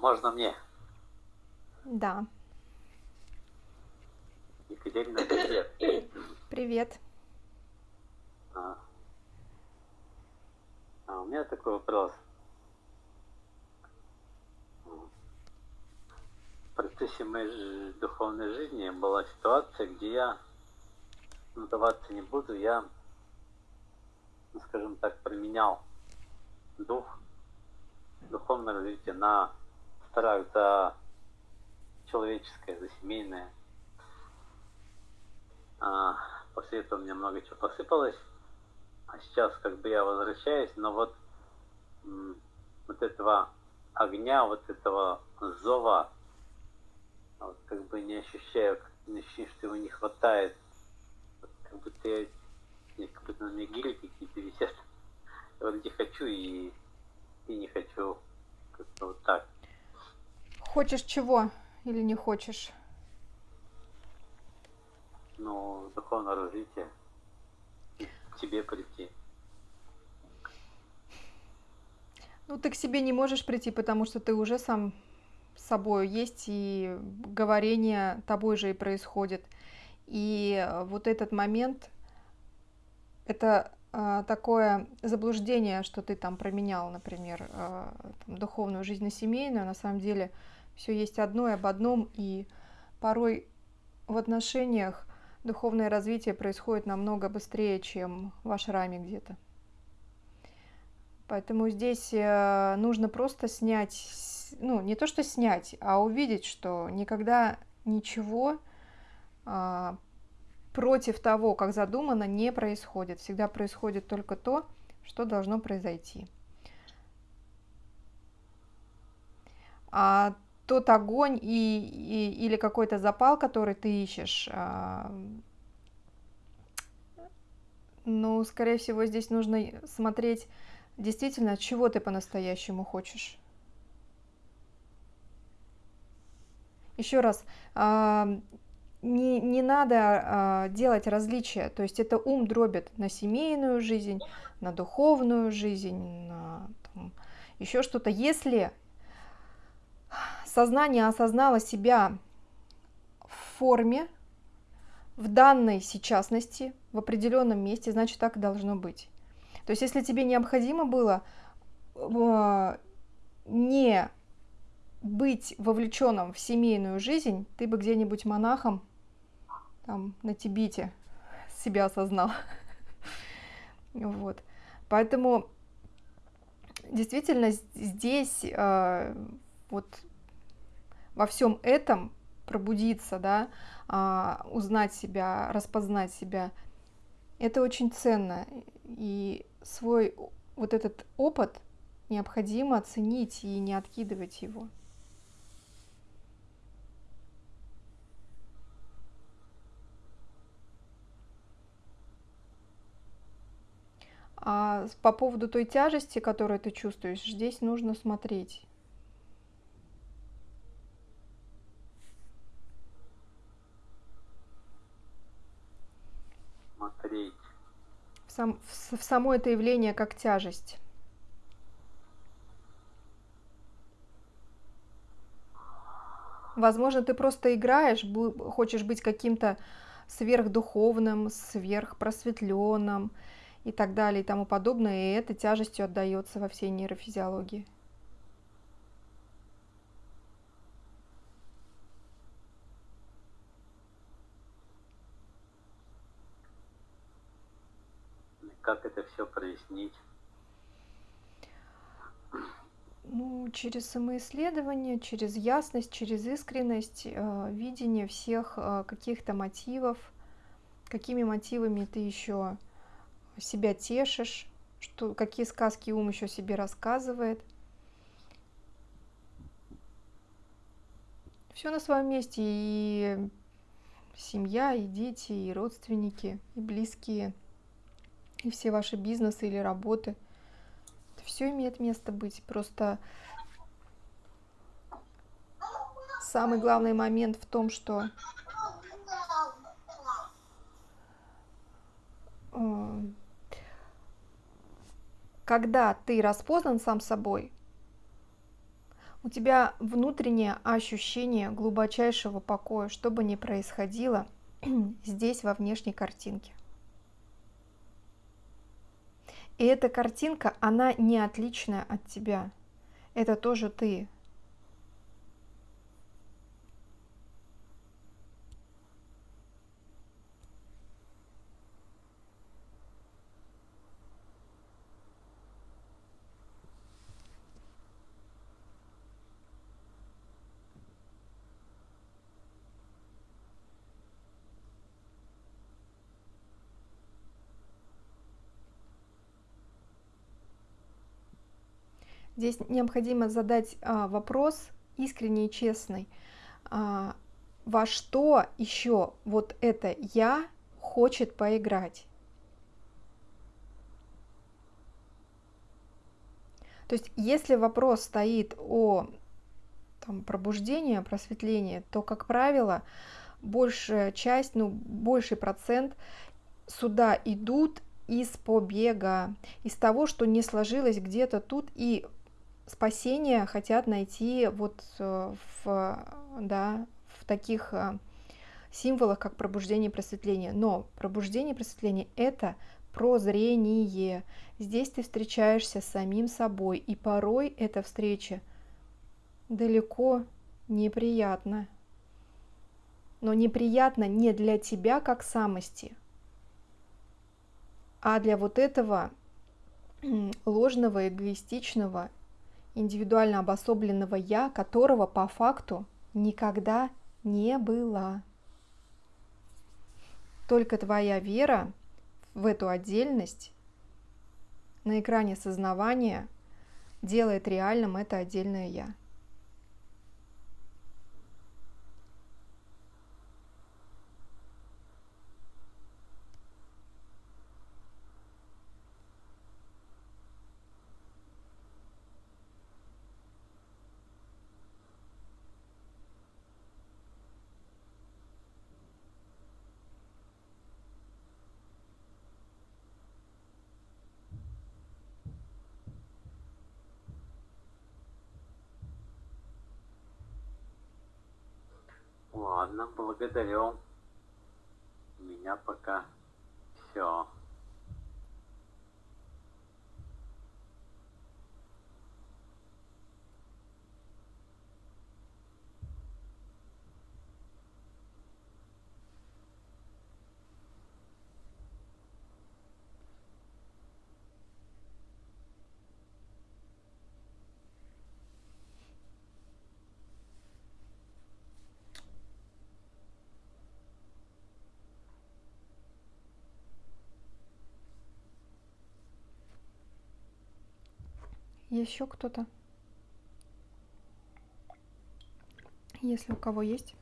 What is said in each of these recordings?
можно мне? Да. Екатерина, привет. Привет. А. А у меня такой вопрос. В процессе моей духовной жизни была ситуация, где я, надаваться не буду, я, ну, скажем так, применял дух, духовное развитие на стараюсь за человеческое, за семейное. А, после этого у меня много чего посыпалось. А сейчас как бы я возвращаюсь, но вот вот этого огня, вот этого зова, вот как бы не ощущаю, не ощущаю, что его не хватает. Вот как будто я, как будто на мне гири какие-то висят. Я вроде хочу и, и не хочу. Как-то вот так. Хочешь чего или не хочешь? Ну, духовное развитие. К тебе прийти. Ну, ты к себе не можешь прийти, потому что ты уже сам с собой есть, и говорение тобой же и происходит. И вот этот момент, это а, такое заблуждение, что ты там променял, например, а, там, духовную жизнь на семейную, на самом деле все есть одно и об одном, и порой в отношениях духовное развитие происходит намного быстрее, чем в ашраме где-то. Поэтому здесь э, нужно просто снять, ну, не то что снять, а увидеть, что никогда ничего а, против того, как задумано, не происходит. Всегда происходит только то, что должно произойти. А тот огонь и, и, или какой-то запал, который ты ищешь, а, ну, скорее всего, здесь нужно смотреть действительно, чего ты по-настоящему хочешь. Еще раз, а, не, не надо а, делать различия, то есть это ум дробит на семейную жизнь, на духовную жизнь, на там, еще что-то. Если сознание осознало себя в форме, в данной сейчасности, в определенном месте, значит так и должно быть. То есть если тебе необходимо было а, не быть вовлеченным в семейную жизнь, ты бы где-нибудь монахом там на Тибете себя осознал. Вот. Поэтому действительно здесь э, вот во всем этом пробудиться, да, э, узнать себя, распознать себя, это очень ценно. И свой вот этот опыт необходимо оценить и не откидывать его. А по поводу той тяжести, которую ты чувствуешь, здесь нужно смотреть. Смотреть. В, сам, в, в само это явление как тяжесть. Возможно, ты просто играешь, хочешь быть каким-то сверхдуховным, сверхпросветленным, и так далее и тому подобное, и это тяжестью отдается во всей нейрофизиологии. Как это все прояснить? Ну, через самоисследование, через ясность, через искренность, э, видение всех э, каких-то мотивов, какими мотивами ты еще себя тешишь, что, какие сказки ум еще себе рассказывает. Все на своем месте, и семья, и дети, и родственники, и близкие, и все ваши бизнесы или работы. Это все имеет место быть. Просто самый главный момент в том, что э, когда ты распознан сам собой, У тебя внутреннее ощущение глубочайшего покоя, что бы ни происходило здесь, во внешней картинке. И эта картинка, она не отличная от тебя. Это тоже ты. Здесь необходимо задать а, вопрос искренний и честный. А, во что еще вот это я хочет поиграть? То есть, если вопрос стоит о там, пробуждении, просветлении, то, как правило, большая часть, ну, больший процент сюда идут из побега, из того, что не сложилось где-то тут, и спасение хотят найти вот э, в, да, в таких э, символах, как пробуждение и просветление. Но пробуждение и просветление — это прозрение. Здесь ты встречаешься с самим собой, и порой эта встреча далеко неприятна. Но неприятно не для тебя как самости, а для вот этого ложного, эгоистичного индивидуально обособленного «я», которого по факту никогда не было. Только твоя вера в эту отдельность на экране сознавания делает реальным это отдельное «я». Ладно, благодарю. У меня пока все. Еще кто-то? Если у кого есть.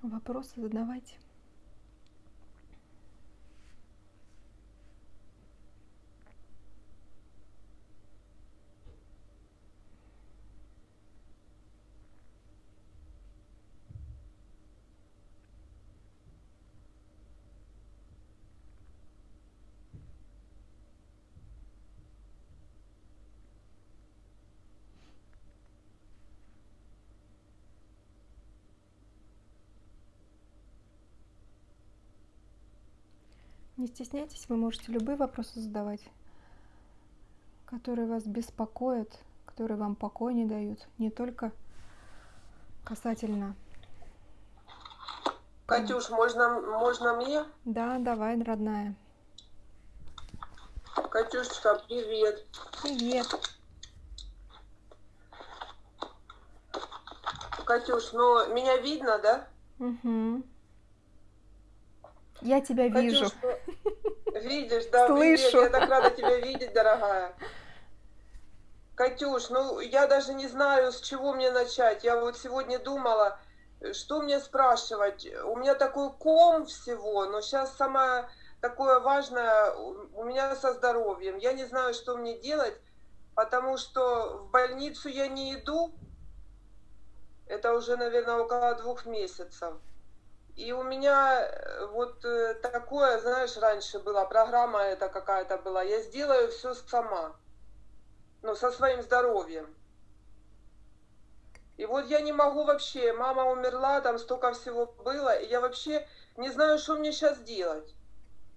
Вопросы задавайте. Не стесняйтесь, вы можете любые вопросы задавать, которые вас беспокоят, которые вам покой не дают, не только касательно. Катюш, можно, можно мне? Да, давай, родная. Катюшечка, привет. Привет. Катюш, ну меня видно, да? Угу. Я тебя вижу. Видишь, да, Слышу. привет, я так рада тебя видеть, дорогая. Катюш, ну я даже не знаю, с чего мне начать. Я вот сегодня думала, что мне спрашивать. У меня такой ком всего, но сейчас самое такое важное у меня со здоровьем. Я не знаю, что мне делать, потому что в больницу я не иду. Это уже, наверное, около двух месяцев. И у меня э, вот э, такое, знаешь, раньше была программа это какая-то была. Я сделаю все сама. Ну, со своим здоровьем. И вот я не могу вообще, мама умерла, там столько всего было, и я вообще не знаю, что мне сейчас делать.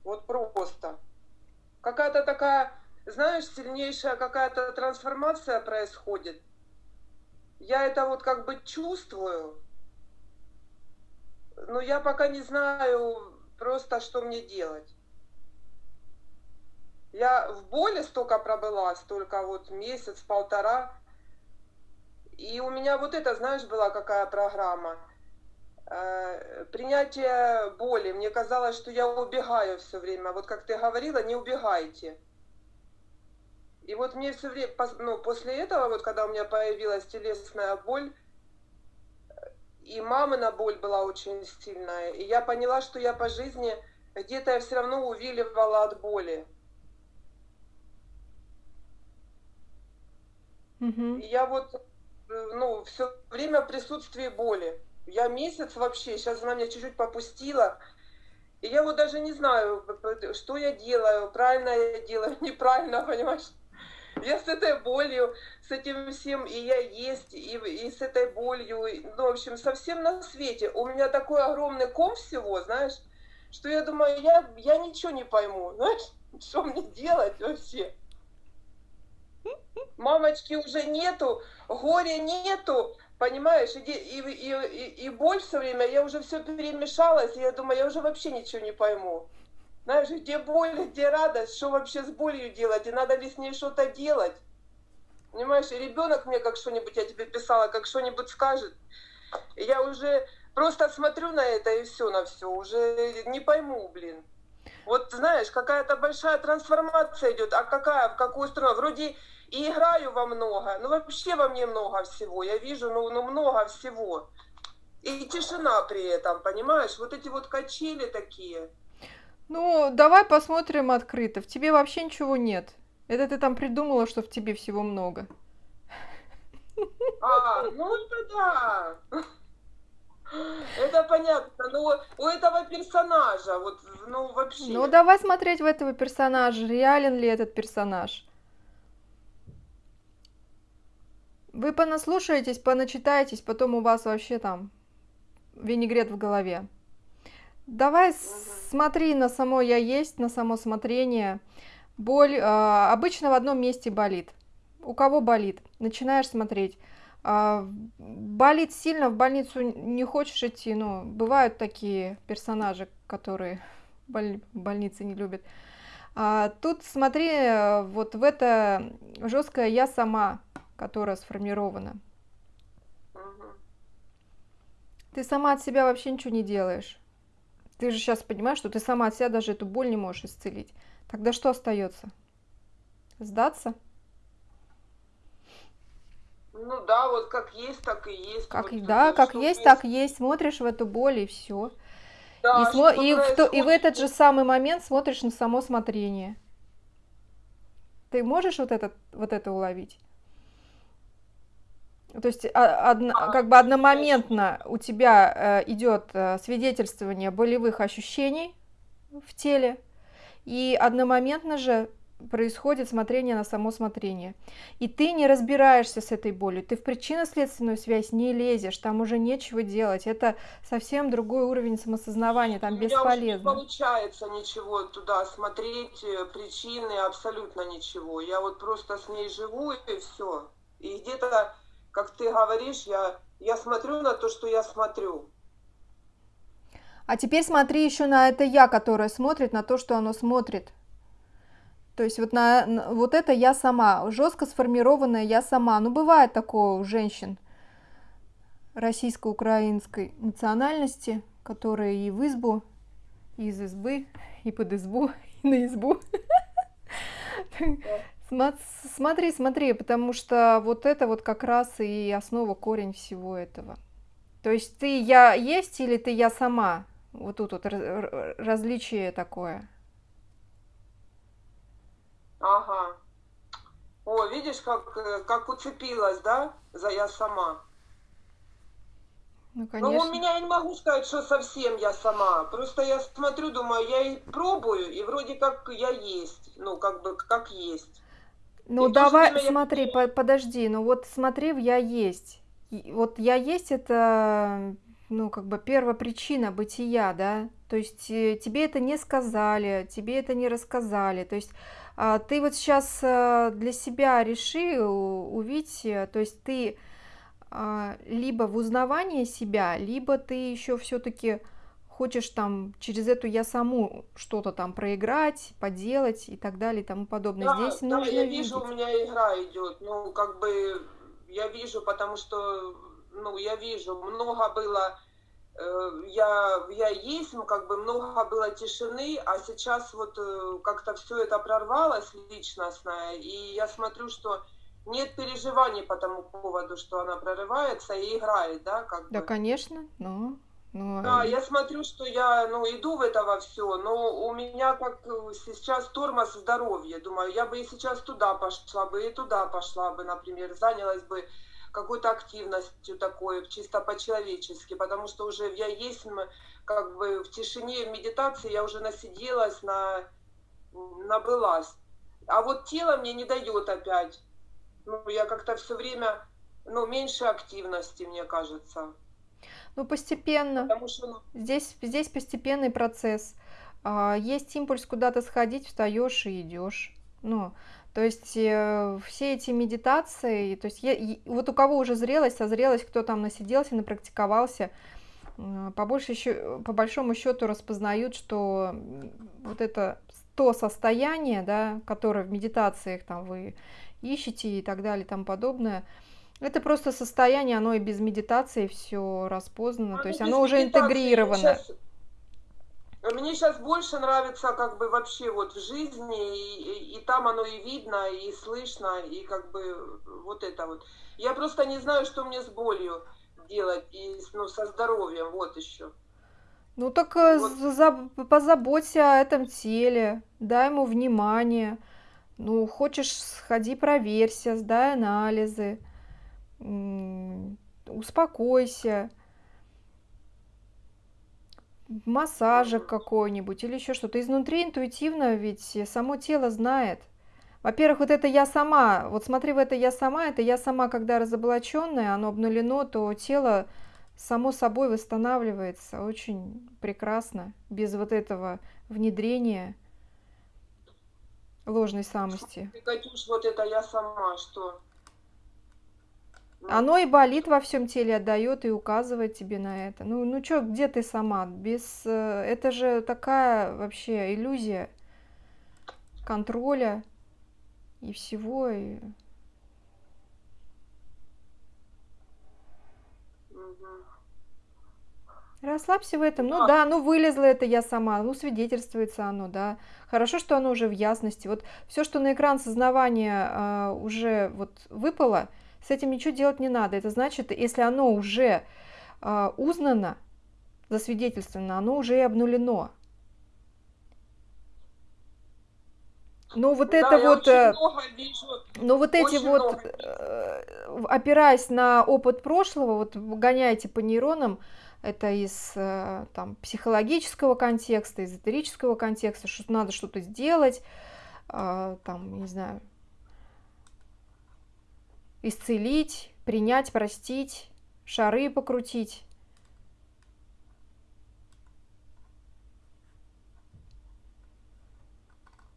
Вот просто. Какая-то такая, знаешь, сильнейшая какая-то трансформация происходит. Я это вот как бы чувствую, но я пока не знаю просто, что мне делать. Я в боли столько пробыла, столько вот месяц-полтора, и у меня вот это, знаешь, была какая программа. Э, принятие боли. Мне казалось, что я убегаю все время. Вот как ты говорила, не убегайте. И вот мне все время, ну, после этого, вот когда у меня появилась телесная боль, и мамина боль была очень сильная, и я поняла, что я по жизни где-то я все равно увиливала от боли. Мгм. И я вот ну, все время в присутствии боли. Я месяц вообще, сейчас она меня чуть-чуть попустила. И я вот даже не знаю, что я делаю, правильно я делаю, неправильно, понимаешь? Я с этой болью, с этим всем, и я есть, и, и с этой болью, ну, в общем, совсем на свете. У меня такой огромный ком всего, знаешь, что я думаю, я, я ничего не пойму, знаешь, что мне делать вообще мамочки уже нету, горя нету, понимаешь, и, и, и, и боль все время, я уже все перемешалась, и я думаю, я уже вообще ничего не пойму. Знаешь, где боль, где радость, что вообще с болью делать, и надо ли с ней что-то делать. Понимаешь, и ребенок мне как что-нибудь, я тебе писала, как что-нибудь скажет. И я уже просто смотрю на это и все на все, уже не пойму, блин. Вот знаешь, какая-то большая трансформация идет, а какая, в какую сторону? Вроде и играю во много. Ну, вообще во мне много всего. Я вижу, ну, ну много всего. И тишина при этом, понимаешь? Вот эти вот качели такие. Ну, давай посмотрим открыто. В тебе вообще ничего нет. Это ты там придумала, что в тебе всего много. А, ну это да. Это понятно, но у этого персонажа, вот, ну вообще. Ну, давай смотреть в этого персонажа, реален ли этот персонаж. Вы понаслушаетесь, поначитаетесь, потом у вас вообще там винегрет в голове. Давай смотри на само я есть, на само смотрение. Боль э, обычно в одном месте болит. У кого болит? Начинаешь смотреть. Э, болит сильно, в больницу не хочешь идти. Ну, бывают такие персонажи, которые боль, больницы не любят. А, тут смотри, э, вот в это жесткое я сама которая сформирована. Ты сама от себя вообще ничего не делаешь. Ты же сейчас понимаешь, что ты сама от себя даже эту боль не можешь исцелить. Тогда что остается? Сдаться? Ну да, вот как есть, так и есть. Как, вот, да, как есть, есть, так есть. Смотришь в эту боль и все. Да, и, смо... и, в то... и в этот же самый момент смотришь на само смотрение. Ты можешь вот, этот, вот это уловить? То есть а, одно, как бы одномоментно у тебя э, идет э, свидетельствование болевых ощущений в теле, и одномоментно же происходит смотрение на само смотрение. И ты не разбираешься с этой болью, ты в причинно-следственную связь не лезешь, там уже нечего делать, это совсем другой уровень самосознавания, там У бесполезно. Меня не получается ничего туда смотреть, э, причины, абсолютно ничего. Я вот просто с ней живу и все. И где-то как ты говоришь, я, я смотрю на то, что я смотрю. А теперь смотри еще на это я, которое смотрит на то, что оно смотрит. То есть вот, на, вот это я сама, жестко сформированная я сама. Ну, бывает такое у женщин российско-украинской национальности, которые и в избу, и из избы, и под избу, и на избу. Смотри, смотри, потому что вот это вот как раз и основа, корень всего этого. То есть ты я есть или ты я сама? Вот тут вот различие такое. Ага. О, видишь, как, э, как уцепилась, да, за я сама. Ну, Ну, у конечно. меня я не могу сказать, что совсем я сама. Просто я смотрю, думаю, я и пробую, и вроде как я есть. Ну, как бы как есть. Ну, И то давай, я смотри, по- подожди, ну вот смотри «я есть». И Вот «я есть» — это, ну, как бы первопричина бытия, да? То есть э, тебе это не сказали, тебе это не рассказали. То есть а, ты вот сейчас для себя реши, у- увидь, э, то есть ты а, либо в узнавании себя, либо ты еще все-таки хочешь там через эту я саму что-то там проиграть, поделать и так далее и тому подобное. Да, Здесь да, нужно я вижу, у видеть. меня игра идет. Ну, как бы я вижу, потому что, ну, я вижу, много было, э, я, я есть, ну, как бы много было тишины, а сейчас вот э, как-то все это прорвалось личностное, и я смотрю, что нет переживаний по тому поводу, что она прорывается и играет, да, как Да, бы. конечно, но, но Да, я смотрю, что я, ну, иду в это во все, но у меня как э, сейчас тормоз здоровья. Думаю, я бы и сейчас туда пошла бы, и туда пошла бы, например, занялась бы какой-то активностью такой, чисто по-человечески, потому что уже я есть, м, как бы в тишине, в медитации я уже насиделась, на, набылась. А вот тело мне не дает опять. Ну, я как-то все время, ну, меньше активности, мне кажется. Ну, постепенно. Потому что, ну, Здесь, здесь постепенный процесс. А, Есть импульс куда-то сходить, встаешь и идешь. Ну, то есть э, все эти медитации, то есть и- вот у кого уже зрелость, созрелость, кто там насиделся, напрактиковался, м, по, больше еще, по большому счету распознают, что вот это то состояние, да, которое в медитациях там вы ищете и так далее и тому подобное, это просто состояние, оно и без медитации все распознано, то Ну, есть без оно уже интегрировано. Щас- Мне сейчас больше нравится как бы вообще вот в жизни, и, и- и там оно и видно, и слышно, и как бы вот это вот. Я просто не знаю, что мне с болью делать, и ну, со здоровьем, вот еще. Ну так э, Вот. за- позаботься о этом теле, дай ему внимание. Ну, хочешь, сходи, проверься, сдай анализы, успокойся, массажик какой-нибудь или еще что-то. Изнутри интуитивно ведь само тело знает. Во-первых, вот это я сама, вот смотри, в это я сама, это я сама, когда разоблаченная, оно обнулено, то тело само собой восстанавливается очень прекрасно, без вот этого внедрения ложной самости. Катюш, вот это я сама, что? Оно и болит во всем теле, отдает и указывает тебе на это. Ну, ну чё, где ты сама? Без, э, это же такая вообще иллюзия контроля и всего. и-. Расслабься в этом. Ну Да. да, ну вылезло это я сама, ну свидетельствуется оно, да. Хорошо, что оно уже в ясности. Вот все, что на экран сознавания а, уже вот выпало, с этим ничего делать не надо. Это значит, если оно уже а, узнано, засвидетельствовано, оно уже и обнулено. Но вот Да, это вот, э, но вот эти вот, э, опираясь на опыт прошлого, вот гоняйте по нейронам, это из э, там, психологического контекста, эзотерического контекста, что надо что-то сделать, а, там, не знаю, исцелить, принять, простить, шары покрутить.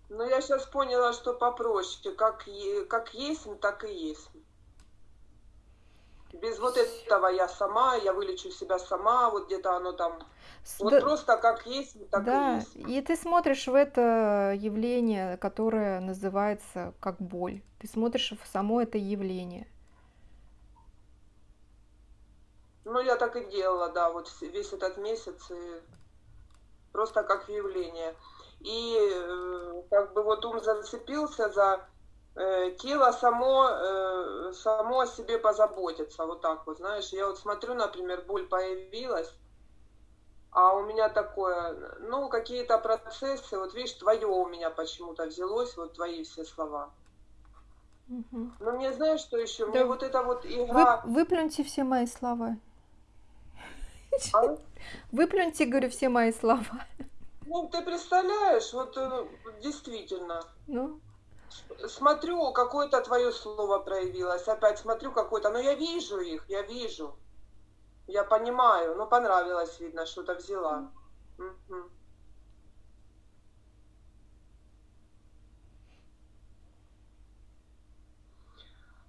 Но я сейчас поняла, что попроще. Как, как есть, так и есть. Без вот этого я сама, я вылечу себя сама, вот где-то оно там. С- Вот да- просто как есть, так и Да, есть. и ты смотришь в это явление, которое называется как боль. Ты смотришь в само это явление. Ну, я так и делала, да, вот весь этот месяц, и просто как явление. И э, как бы вот ум зацепился за тело само, э, само о себе позаботится, вот так вот, знаешь. Я вот смотрю, например, боль появилась, а у меня такое, ну, какие-то процессы, вот видишь, твое у меня почему-то взялось, вот твои все слова. Мгм. Но мне знаешь, что еще? Мне Да вот эта вот Вы, игра... выплюньте все мои слова. А? Выплюньте, говорю, все мои слова. Ну, ты представляешь, вот э, действительно. Ну, Смотрю, какое-то твое слово проявилось. Опять смотрю какое-то, но я вижу их, я вижу. Я понимаю, ну понравилось, видно, что-то взяла.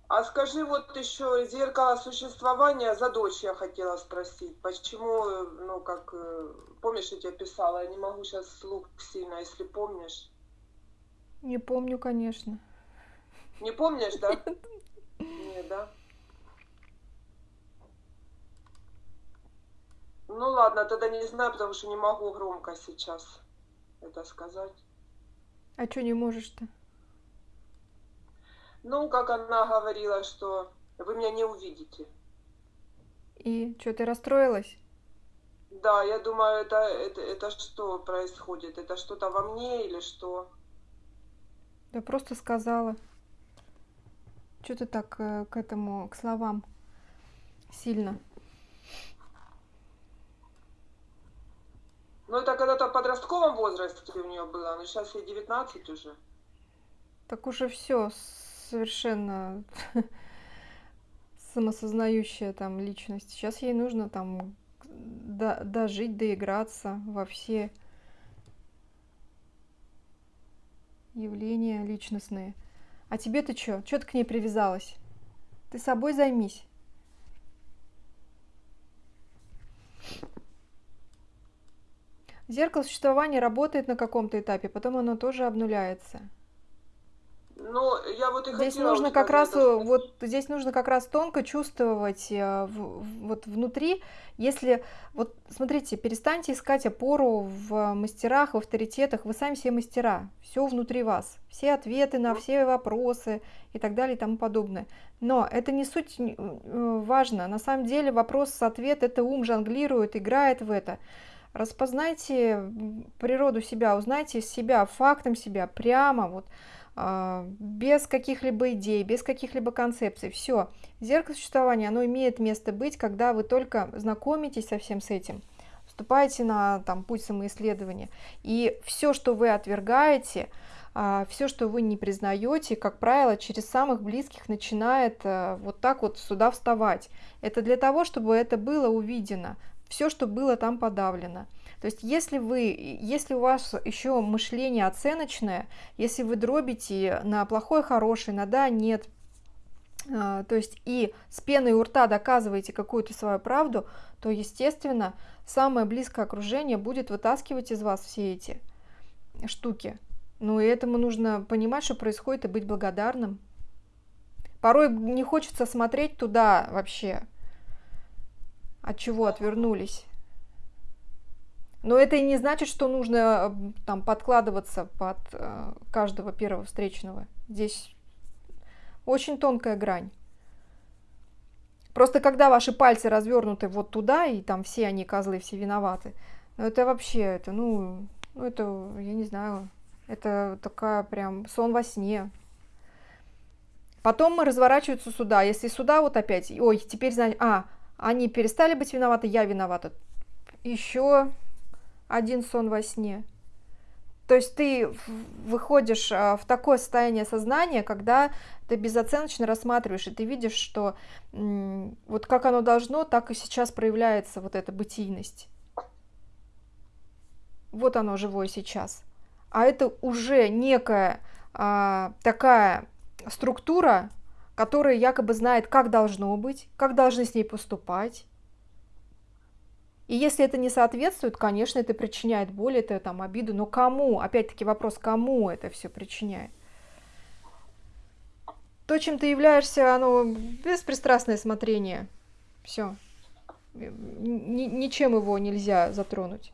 А скажи вот еще зеркало существования за дочь я хотела спросить. Почему, ну как, э, помнишь, я тебе писала, я не могу сейчас слух сильно, если помнишь. Не помню, конечно. Не помнишь, да? Нет, да? Ну ладно, тогда не знаю, потому что не могу громко сейчас это сказать. А что не можешь-то? Ну, как она говорила, что вы меня не увидите. И что, ты расстроилась? Да, я думаю, это, это, это что происходит? Это что-то во мне или что? Да просто сказала. Что ты так э, к этому, к словам сильно? Ну, это когда-то в подростковом возрасте у нее было, но сейчас ей 19 уже. Так уже все совершенно самосознающая там личность. Сейчас ей нужно там до- дожить, доиграться во все явления личностные. А тебе-то что? Что ты к ней привязалась? Ты собой займись. Зеркало существования работает на каком-то этапе, потом оно тоже обнуляется. Ну, я вот и Здесь хотела у нужно как раз это вот здесь нужно как раз тонко чувствовать э, вот внутри, если вот смотрите, перестаньте искать опору в мастерах, в авторитетах, вы сами все мастера, все внутри вас, все ответы на Мгм. все вопросы и так далее и тому подобное. Но это не суть э, важно. На самом деле вопрос с ответ это ум жонглирует, играет в это. Распознайте природу себя, узнайте себя, фактом себя прямо вот без каких-либо идей, без каких-либо концепций. Все. Зеркало существования, оно имеет место быть, когда вы только знакомитесь со всем с этим, вступаете на там, путь самоисследования. И все, что вы отвергаете, все, что вы не признаете, как правило, через самых близких начинает э, вот так вот сюда вставать. Это для того, чтобы это было увидено, все, что было там подавлено. То есть, если вы, если у вас еще мышление оценочное, если вы дробите на плохое, хорошее, на да, нет, а, то есть и с пеной у рта доказываете какую-то свою правду, то, естественно, самое близкое окружение будет вытаскивать из вас все эти штуки. Ну и этому нужно понимать, что происходит, и быть благодарным. Порой не хочется смотреть туда вообще, от чего отвернулись. Но это и не значит, что нужно там подкладываться под э, каждого первого встречного. Здесь очень тонкая грань. Просто когда ваши пальцы развернуты вот туда, и там все они козлы, все виноваты, ну это вообще, это, ну, ну это, я не знаю, это такая прям сон во сне. Потом разворачиваются сюда. Если сюда вот опять, ой, теперь, а, они перестали быть виноваты, я виновата. Еще один сон во сне. То есть ты выходишь а, в такое состояние сознания, когда ты безоценочно рассматриваешь, и ты видишь, что вот как оно должно, так и сейчас проявляется вот эта бытийность. Вот оно живое сейчас. А это уже некая а, такая структура, которая якобы знает, как должно быть, как должны с ней поступать. И если это не соответствует, конечно, это причиняет боль, это там обиду, но кому? Опять-таки вопрос, кому это все причиняет? То, чем ты являешься, оно беспристрастное смотрение. Все. Ничем его нельзя затронуть.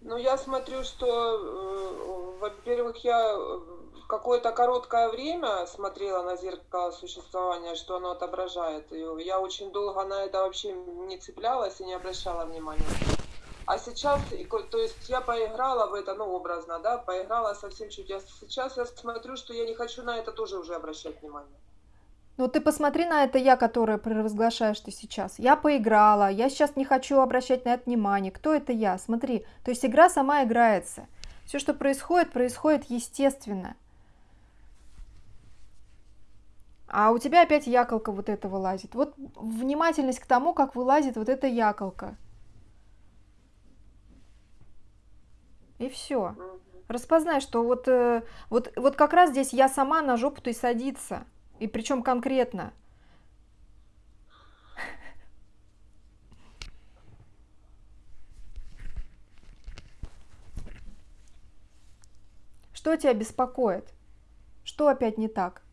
Ну, я смотрю, что, э, во-первых, я э, какое-то короткое время смотрела на зеркало существования, что оно отображает. И я очень долго на это вообще не цеплялась и не обращала внимания. А сейчас, то есть я поиграла в это, ну, образно, да, поиграла совсем чуть. Я, сейчас я смотрю, что я не хочу на это тоже уже обращать внимание. Ну ты посмотри на это я, которое провозглашаешь ты сейчас. Я поиграла, я сейчас не хочу обращать на это внимание. Кто это я? Смотри. То есть игра сама играется. Все, что происходит, происходит естественно. А у тебя опять яколка вот это вылазит. Вот внимательность к тому, как вылазит вот эта яколка. И все. Распознай, что вот, э, вот, вот как раз здесь я сама на жопу-то и садится. И причем конкретно. Что тебя беспокоит? Что опять не так?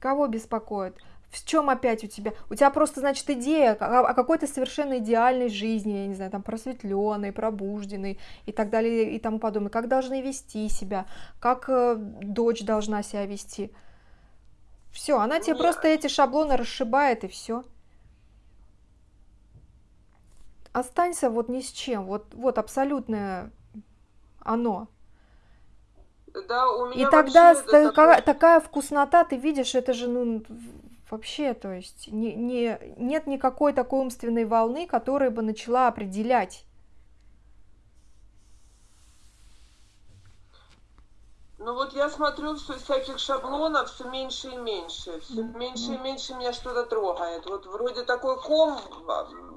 Кого беспокоит? В чем опять у тебя? У тебя просто, значит, идея о какой-то совершенно идеальной жизни, я не знаю, там, просветленной, пробужденной и так далее и тому подобное. Как должны вести себя, как э, дочь должна себя вести. Все, она тебе Нет. просто эти шаблоны расшибает и все. Останься вот ни с чем, вот, вот абсолютное оно. Да, у меня и тогда такая, такая вкуснота, ты видишь, это же ну вообще, то есть не, не, нет никакой такой умственной волны, которая бы начала определять. Ну вот я смотрю все всяких шаблонов все меньше и меньше, все меньше и меньше меня что-то трогает. Вот вроде такой ком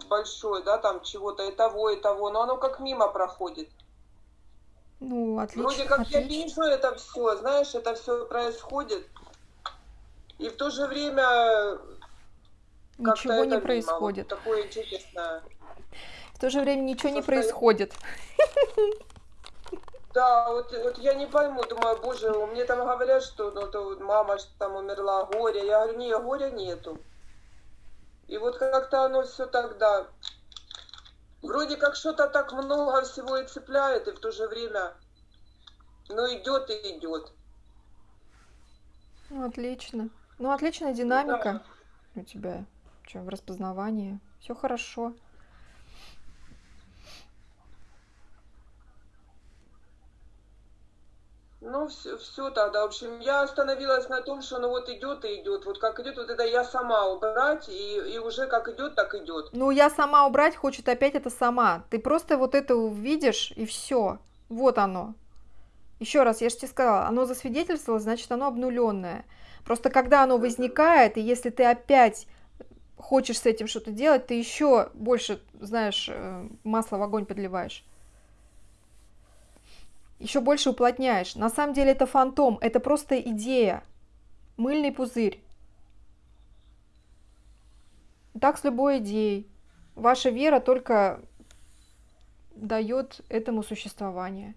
большой, да, там чего-то и того, и того, но оно как мимо проходит. Ну, отлично. Вроде как отлично. я вижу это все, знаешь, это все происходит. И в то же время ничего не происходит. Вот такое интересное. В то же время ничего не происходит. Да, вот, вот я не пойму, думаю, боже, мне там говорят, что ну, то мама там умерла, горе. Я говорю, нет, горя нету. И вот как-то оно все тогда, вроде как что-то так много всего и цепляет, и в то же время, ну, идет и идет. Ну, отлично. Ну, отличная динамика да. у тебя. Что, в распознавании. Все хорошо. Ну, все, все тогда. В общем, я остановилась на том, что ну вот идет и идет. Вот как идет, вот это я сама убрать, и, и уже как идет, так идет. Ну, я сама убрать хочет опять это сама. Ты просто вот это увидишь, и все. Вот оно. Еще раз, я же тебе сказала, оно засвидетельствовало, значит, оно обнуленное. Просто когда оно возникает, и если ты опять хочешь с этим что-то делать, ты еще больше, знаешь, э, масла в огонь подливаешь. Еще больше уплотняешь. На самом деле это фантом, это просто идея. Мыльный пузырь. Так с любой идеей. Ваша вера только дает этому существование.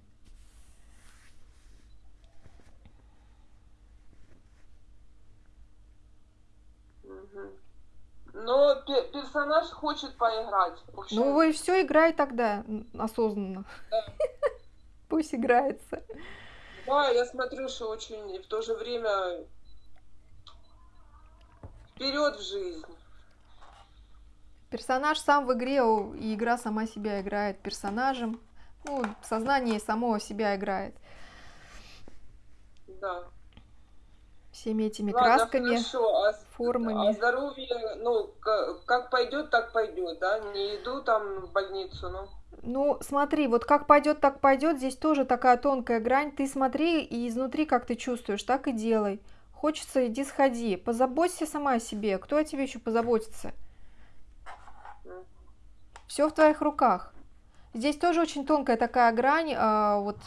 Но персонаж хочет поиграть. Ну вы все играй тогда осознанно. Да. Пусть играется. Да, я смотрю, что очень в то же время вперед в жизнь. Персонаж сам в игре, и игра сама себя играет персонажем. Ну, сознание само себя играет. Да всеми этими Ладно, красками, хорошо. А, формами. А здоровье, ну, как пойдет, так пойдет, да? Не иду там в больницу, ну. Ну, смотри, вот как пойдет, так пойдет. Здесь тоже такая тонкая грань. Ты смотри и изнутри, как ты чувствуешь, так и делай. Хочется, иди сходи. Позаботься сама о себе. Кто о тебе еще позаботится? Все в твоих руках. Здесь тоже очень тонкая такая грань. А, вот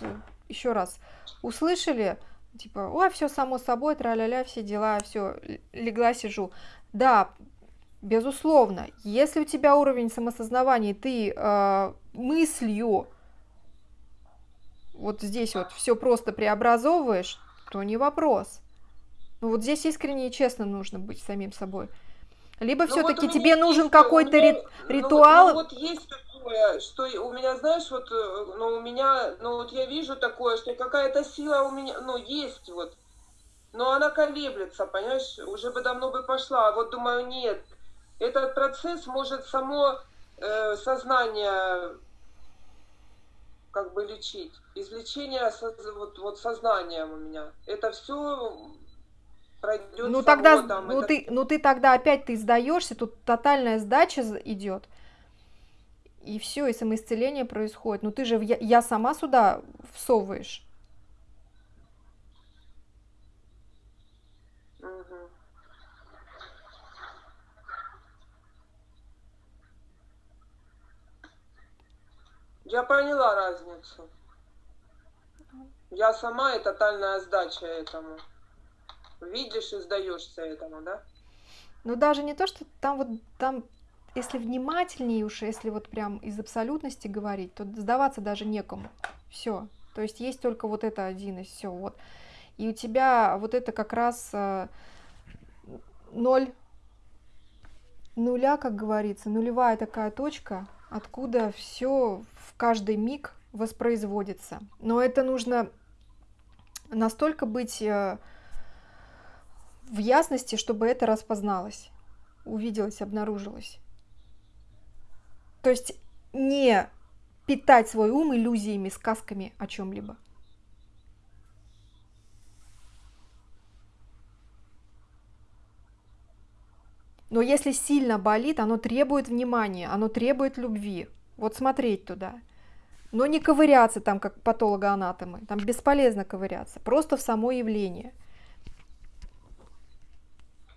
еще раз. Услышали? типа, ой, все само собой, тра-ля-ля, все дела, все, легла, сижу. Да, безусловно, если у тебя уровень самосознавания, ты э, мыслью вот здесь вот все просто преобразовываешь, то не вопрос. Ну вот здесь искренне и честно нужно быть самим собой. Либо ну, все-таки вот тебе нужен какой-то ри- ритуал. Ну, ну, вот есть такое, что у меня, знаешь, вот, э, ну, у меня, ну, вот я вижу такое, что какая-то сила у меня, ну, есть вот, но она колеблется, понимаешь, уже бы давно бы пошла, а вот думаю, нет, этот процесс может само э, сознание как бы лечить. Излечение вот, вот сознанием у меня. Это все пройдет Ну само тогда, там. ну это- ты, ну ты тогда опять ты сдаешься, тут тотальная сдача идет. И все, и самоисцеление происходит. Ну ты же я, я сама сюда всовываешь. Я поняла разницу. Я сама и тотальная сдача этому. Видишь и сдаешься этому, да? Ну даже не то, что там вот там, если внимательнее уж, если вот прям из абсолютности говорить, то сдаваться даже некому. Все. То есть есть только вот это один и все. Вот. И у тебя вот это как раз э, ноль нуля, как говорится, нулевая такая точка, откуда все в каждый миг воспроизводится. Но это нужно настолько быть э, в ясности, чтобы это распозналось, увиделось, обнаружилось. То есть не питать свой ум иллюзиями, сказками о чем-либо. Но если сильно болит, оно требует внимания, оно требует любви. Вот смотреть туда. Но не ковыряться там, как патологоанатомы. Там бесполезно ковыряться. Просто в само явление.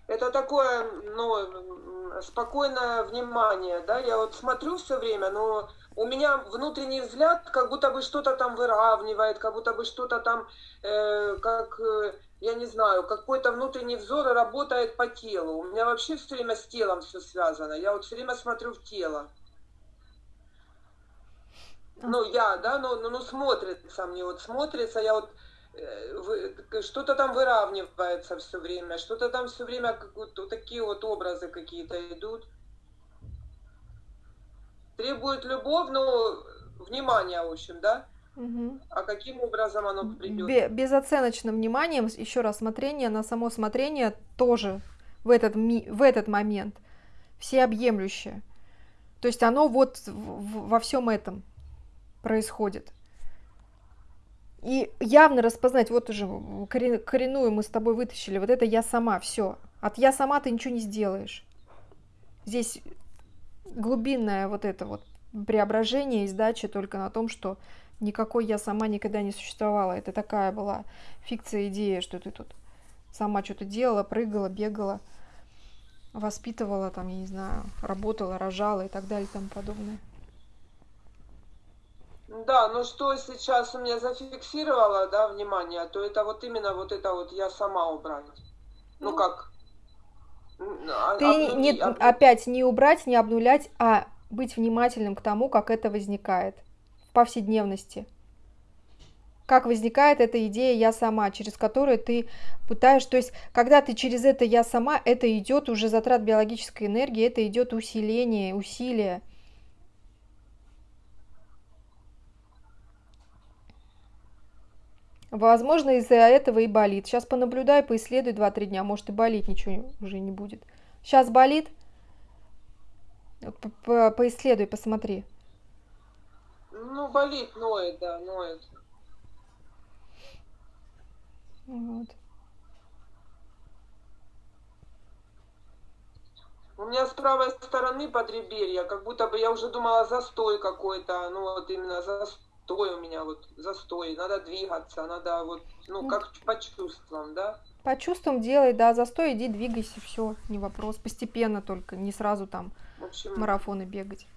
Это такое, ну, спокойное внимание, да, я вот смотрю все время, но у меня внутренний взгляд как будто бы что-то там выравнивает, как будто бы что-то там, э, как, э, я не знаю, какой-то внутренний взор работает по телу. У меня вообще все время с телом все связано, я вот все время смотрю в тело. Ну, я, да, ну, ну, ну, смотрится мне, вот смотрится, я вот э, что-то там выравнивается все время, что-то там все время как вот, вот такие вот образы какие-то идут. Требует любовь, ну, внимание, в общем, да? Мгм. А каким образом оно придет? Бе- безоценочным вниманием, еще раз, смотрение на само смотрение тоже в этот, в этот момент всеобъемлющее. То есть оно вот во всем этом происходит. И явно распознать, вот уже корен- коренную мы с тобой вытащили, вот это я сама, все. От я сама ты ничего не сделаешь. Здесь глубинное вот это вот преображение и сдача только на том, что никакой я сама никогда не существовала. Это такая была фикция, идея, что ты тут сама что-то делала, прыгала, бегала, воспитывала, там, я не знаю, работала, рожала и так далее и тому подобное. Да, но что сейчас у меня зафиксировало, да, внимание, то это вот именно вот это вот я сама убрать. Ну, Ну. как? М, а- Ты не, обнули- об- опять не убрать, не обнулять, а быть внимательным к тому, как это возникает повседневности. Как возникает эта идея «я сама», через которую ты пытаешь... То есть, когда ты через это «я сама», это идет уже затрат биологической энергии, это идет усиление, усилие. Возможно, из-за этого и болит. Сейчас понаблюдай, поисследуй 2-3 дня, может и болеть ничего уже не будет. Сейчас болит? По- Поисследуй, посмотри. Ну, болит, ноет, да, ноет. Вот. У меня с правой стороны подреберья, как будто бы я уже думала застой какой-то, ну вот именно застой у меня, вот застой, надо двигаться, надо вот, ну Ну, как по чувствам, да? По чувствам делай, да, застой, иди, двигайся, все, не вопрос. Постепенно только, не сразу там В общем, марафоны бегать.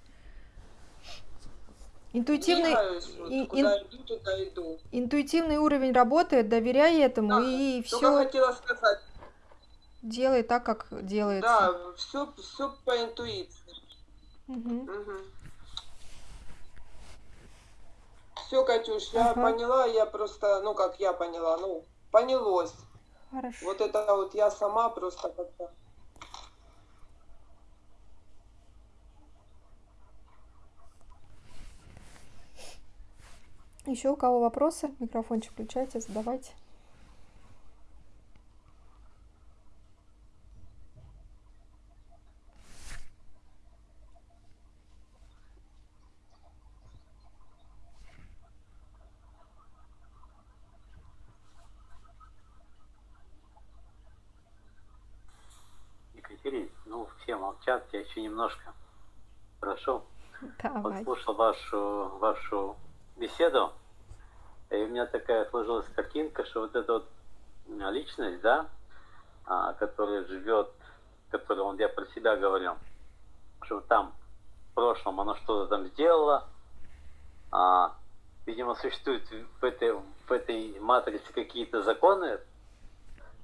Интуитивный, вот, и- куда иду, туда иду. интуитивный уровень работает, доверяй этому Да, и все хотела сказать, делай так, как делается. да, все, все по интуиции. Мгм. Все, Катюш, я Ага. поняла, я просто, ну как я поняла, ну, понялось. Хорошо. Вот это вот я сама просто как-то. Еще у кого вопросы? Микрофончик включайте, задавайте. все молчат, я еще немножко. Прошу. Давай. Послушал вашу, вашу беседу, и у меня такая сложилась картинка, что вот эта вот личность, да, а, которая живет, которую он, я про себя говорю, что там в прошлом она что-то там сделала, а, видимо, существуют в этой, в этой матрице какие-то законы,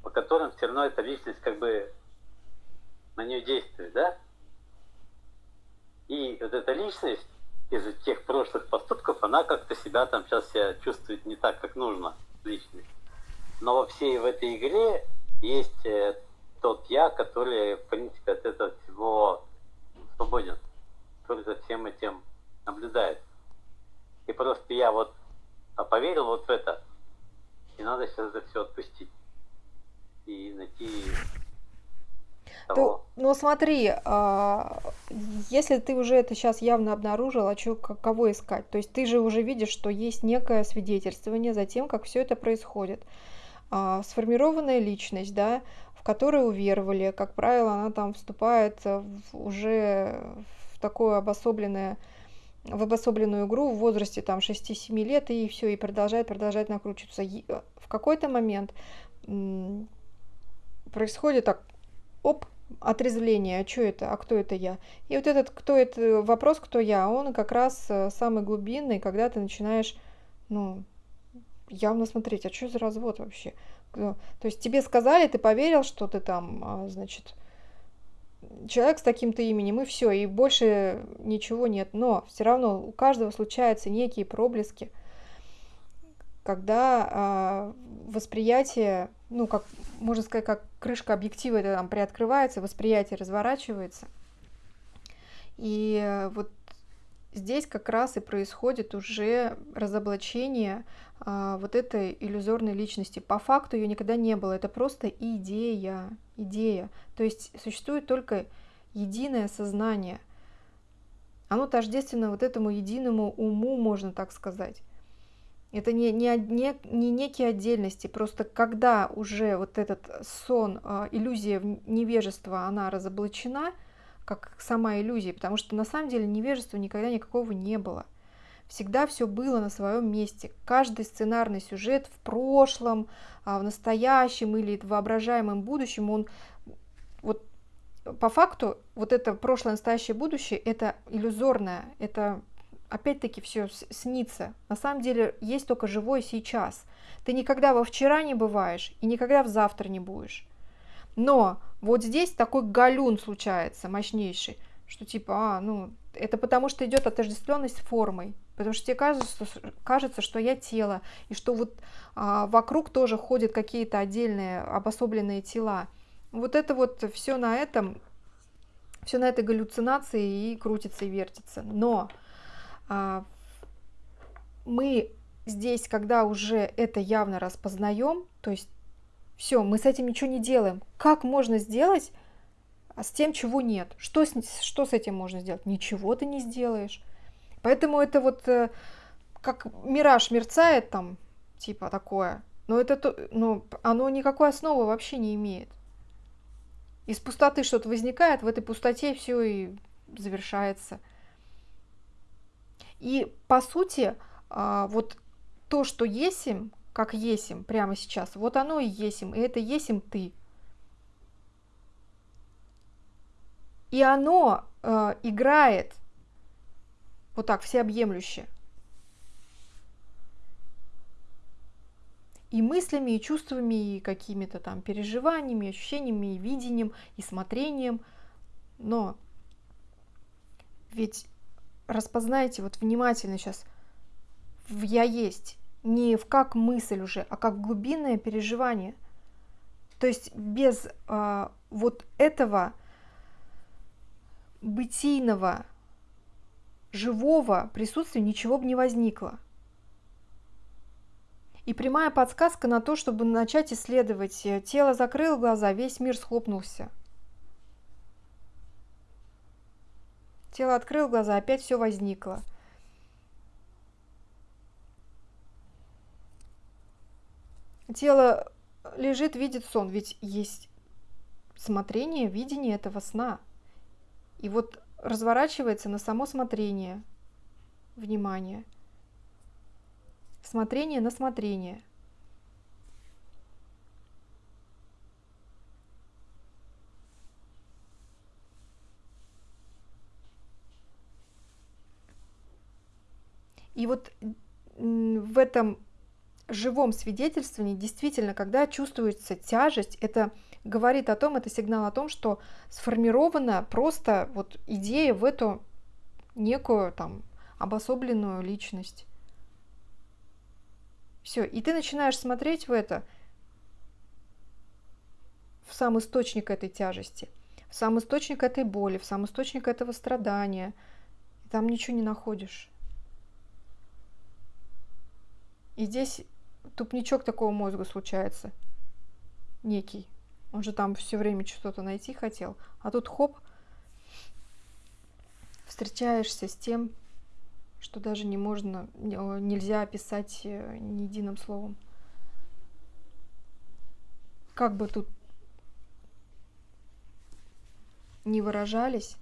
по которым все равно эта личность как бы на нее действует, да? И вот эта личность из тех прошлых поступков, она как-то себя там сейчас себя чувствует не так, как нужно, личность. Но во всей в этой игре есть э, тот я, который, в принципе, от этого всего свободен, который за всем этим наблюдает. И просто я вот поверил вот в это, и надо сейчас это все отпустить и найти то, ну смотри, а, если ты уже это сейчас явно обнаружил, а чё, кого искать? То есть ты же уже видишь, что есть некое свидетельствование за тем, как все это происходит. А, сформированная личность, да, в которую уверовали, как правило, она там вступает в, уже в такое обособленное в обособленную игру в возрасте там 6-7 лет и все, и продолжает, продолжает накручиваться. В какой-то момент происходит так, оп, отрезвление, а что это, а кто это я? И вот этот, кто это, вопрос, кто я, он как раз э, самый глубинный, когда ты начинаешь, ну, явно смотреть, а что за развод вообще? То есть тебе сказали, ты поверил, что ты там, а, значит, человек с таким-то именем, и все, и больше ничего нет. Но все равно у каждого случаются некие проблески, когда а, восприятие, ну, как можно сказать, как крышка объектива это там приоткрывается, восприятие разворачивается. И э, вот здесь как раз и происходит уже разоблачение а, вот этой иллюзорной личности. По факту ее никогда не было, это просто идея, идея. То есть существует только единое сознание. Оно тождественно вот этому единому уму, можно так сказать. Это не, не, не, не некие отдельности, просто когда уже вот этот сон, а, иллюзия невежества, она разоблачена, как сама иллюзия, потому что на самом деле невежества никогда никакого не было. Всегда все было на своем месте. Каждый сценарный сюжет в прошлом, а, в настоящем или в воображаемом будущем, он вот по факту вот это прошлое, настоящее, будущее, это иллюзорное, это опять-таки все снится. На самом деле есть только живое сейчас. Ты никогда во вчера не бываешь и никогда в завтра не будешь. Но вот здесь такой галюн случается мощнейший, что типа, а, ну, это потому что идет отождествленность формой. Потому что тебе кажется, кажется, что я тело, и что вот а, вокруг тоже ходят какие-то отдельные обособленные тела. Вот это вот все на этом, все на этой галлюцинации и крутится и вертится. Но мы здесь, когда уже это явно распознаем, то есть все, мы с этим ничего не делаем. Как можно сделать с тем, чего нет? Что с, что с этим можно сделать? Ничего ты не сделаешь. Поэтому это вот э, как мираж мерцает там, типа такое, но это но оно никакой основы вообще не имеет. Из пустоты что-то возникает, в этой пустоте все и завершается. И по сути, а, вот то, что есим, как есим прямо сейчас, вот оно и есим, и это есим ты. И оно э, играет вот так всеобъемлюще. И мыслями, и чувствами, и какими-то там переживаниями, ощущениями, и видением, и смотрением. Но ведь распознайте вот внимательно сейчас в «я есть», не в как мысль уже, а как глубинное переживание. То есть без э, вот этого бытийного, живого присутствия ничего бы не возникло. И прямая подсказка на то, чтобы начать исследовать. Тело закрыло глаза, весь мир схлопнулся – Тело открыл глаза, опять все возникло. Тело лежит, видит сон, ведь есть смотрение, видение этого сна. И вот разворачивается на само смотрение. Внимание. Смотрение на смотрение. И вот в этом живом свидетельствовании действительно, когда чувствуется тяжесть, это говорит о том, это сигнал о том, что сформирована просто вот идея в эту некую там обособленную личность. Все, и ты начинаешь смотреть в это, в сам источник этой тяжести, в сам источник этой боли, в сам источник этого страдания. И там ничего не находишь. И здесь тупничок такого мозга случается. Некий. Он же там все время что-то найти хотел. А тут хоп, встречаешься с тем, что даже не можно, нельзя описать э, ни единым словом. Как бы тут не выражались,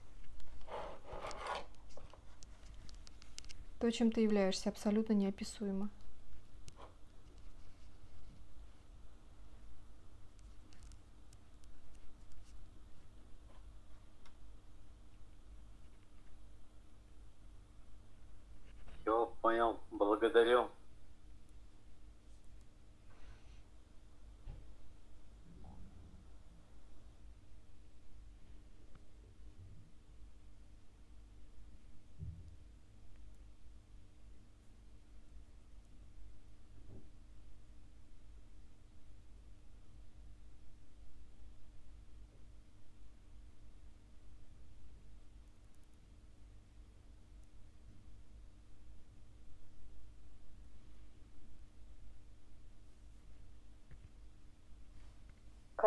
то, чем ты являешься, абсолютно неописуемо. Благодарю.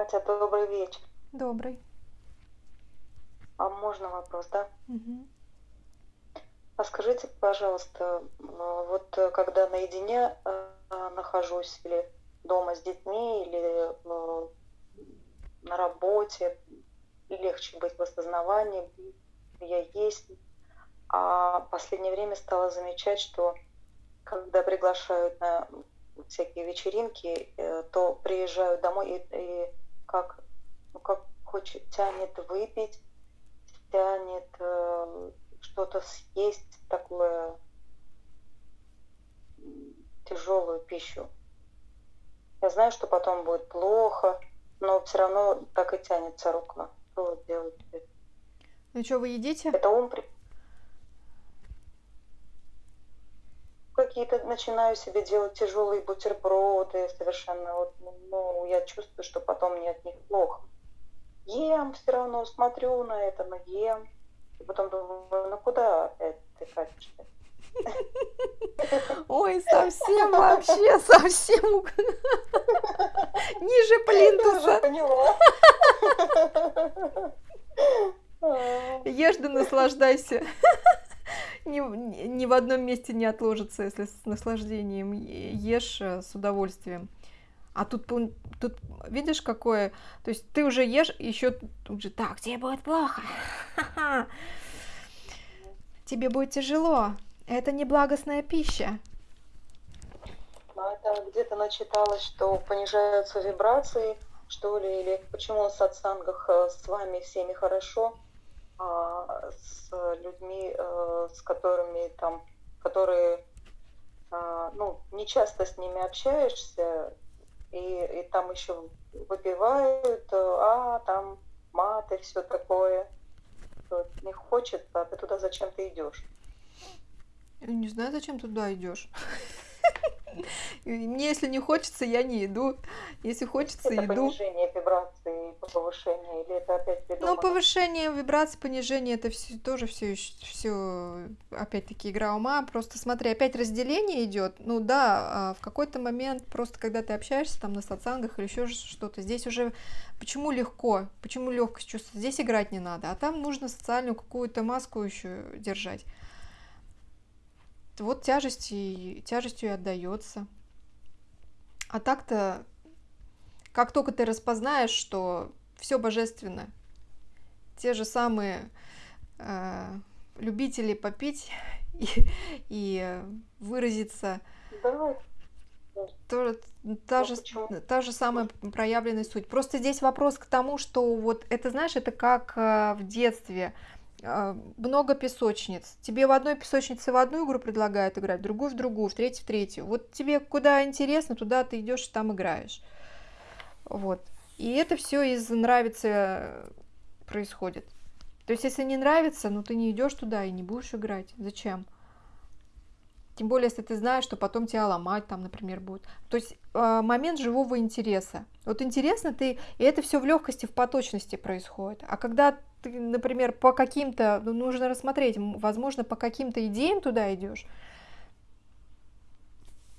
Катя, добрый вечер. Добрый. А можно вопрос, да? Угу. А скажите, пожалуйста, вот когда наедине э, нахожусь или дома с детьми, или э, на работе, легче быть в осознавании, я есть. А в последнее время стала замечать, что когда приглашают на всякие вечеринки, э, то приезжают домой и, и как, ну, как хочет, тянет выпить, тянет э, что-то съесть такое тяжелую пищу. Я знаю, что потом будет плохо, но все равно так и тянется рука. Что делать? Ну что, вы едите? Это ум какие-то начинаю себе делать тяжелые бутерброды совершенно вот, ну, я чувствую, что потом мне от них плохо. Ем все равно, смотрю на это, но ем. И потом думаю, ну куда опять ты катишься? Ой, совсем вообще, совсем ниже плинтуса. поняла. Ешь да наслаждайся ни, ни в одном месте не отложится, если с наслаждением ешь э, с удовольствием. А тут, тут видишь, какое... То есть ты уже ешь, еще тут же, так, тебе будет плохо. Тебе будет тяжело. Это не благостная пища. Ну, это где-то начиталось, что понижаются вибрации, что ли, или почему в сатсангах э, с вами всеми хорошо, а, с людьми, э, с которыми там, которые, а, ну, не часто с ними общаешься, и, и там еще выпивают, а там мат и все такое. Вот, не хочет, а ты туда зачем ты идешь? Не знаю, зачем туда идешь. Мне, если не хочется, я не иду. Если хочется, это иду. понижение вибрации, повышение, или это опять придумано? Ну, повышение вибрации, понижение, это все, тоже все, все опять-таки игра ума. Просто смотри, опять разделение идет. Ну да, а в какой-то момент, просто когда ты общаешься там на сатсангах или еще что-то, здесь уже почему легко, почему легкость чувствовать? Здесь играть не надо, а там нужно социальную какую-то маску еще держать вот тяжестью, тяжестью и отдается. А так-то, как только ты распознаешь, что все божественно, те же самые э, любители попить и, и выразиться. Давай. То, та, Ну, же, почему? та же самая проявленная суть. Просто здесь вопрос к тому, что вот это, знаешь, это как э, в детстве. Э, много песочниц. Тебе в одной песочнице в одну игру предлагают играть, в другую в другую, в третью в третью. Вот тебе куда интересно, туда ты идешь там играешь. Вот. И это все из нравится э, происходит. То есть, если не нравится, ну ты не идешь туда и не будешь играть. Зачем? Тем более, если ты знаешь, что потом тебя ломать там, например, будет. То есть э, момент живого интереса. Вот интересно ты, и это все в легкости, в поточности происходит. А когда ты, например, по каким-то, ну, нужно рассмотреть, возможно, по каким-то идеям туда идешь.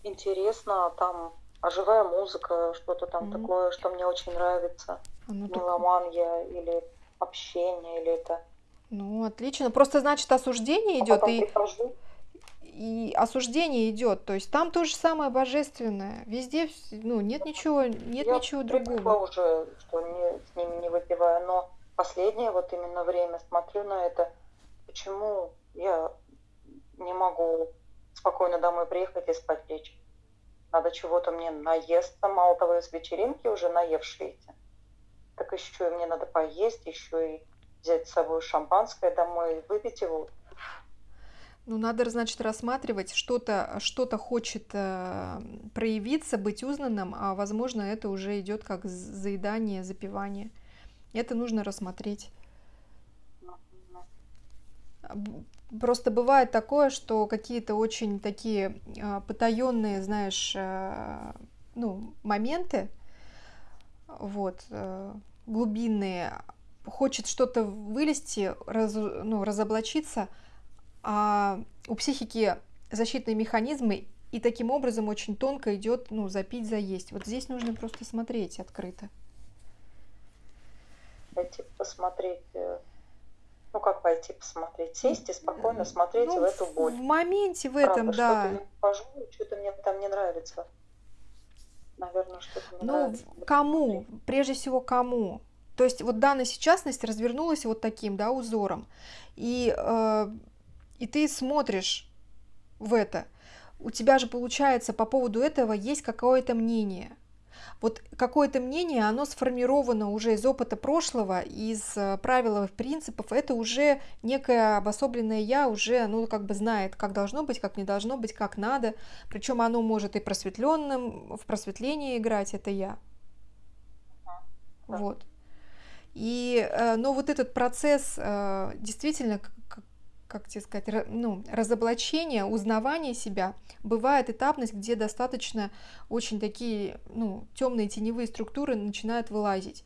Интересно, там оживая музыка, что-то там Мгм. такое, что мне очень нравится. А, Ну, так- Меломан я или общение, или это. ну, отлично. Просто значит осуждение А идет и, прихожу, и осуждение идет. То есть там то же самое божественное. Везде, ну, нет ничего, нет я ничего другого. уже, что не, с ними не выпиваю, но последнее вот именно время смотрю на это, почему я не могу спокойно домой приехать и спать лечь. Надо чего-то мне наесться, мало того, из вечеринки уже наевшиеся. Так еще и мне надо поесть, еще и взять с собой шампанское домой, выпить его. Ну, надо, значит, рассматривать, что-то что хочет э, проявиться, быть узнанным, а возможно, это уже идет как заедание, запивание. Это нужно рассмотреть. Просто бывает такое, что какие-то очень такие а, потаенные, знаешь, а, ну, моменты, вот, э, глубинные, хочет что-то вылезти, раз- ну, разоблачиться, а у психики защитные механизмы, и таким образом очень тонко идет, ну, запить, заесть. Вот здесь нужно просто смотреть открыто. Пойти посмотреть, э, ну как пойти посмотреть, сесть и спокойно смотреть Ну, в эту боль. В моменте, в Правда, этом, что-то да. я хожу, что-то мне там не нравится. Наверное, что-то не Ну, нравится. в- кому? Прежде всего, кому? То есть вот данная сейчасность развернулась вот таким, да, узором. И, э, и ты смотришь в это. У тебя же, получается, по поводу этого есть какое-то мнение. Вот какое-то мнение, оно сформировано уже из опыта прошлого, из э, правил и принципов. Это уже некое обособленное я, уже оно как бы знает, как должно быть, как не должно быть, как надо. Причем оно может и просветленным, в просветлении играть, это я. Вот. И, э, но вот этот процесс э, действительно, как тебе сказать, ну, разоблачения, узнавания себя, бывает этапность, где достаточно очень такие, ну, темные теневые структуры начинают вылазить.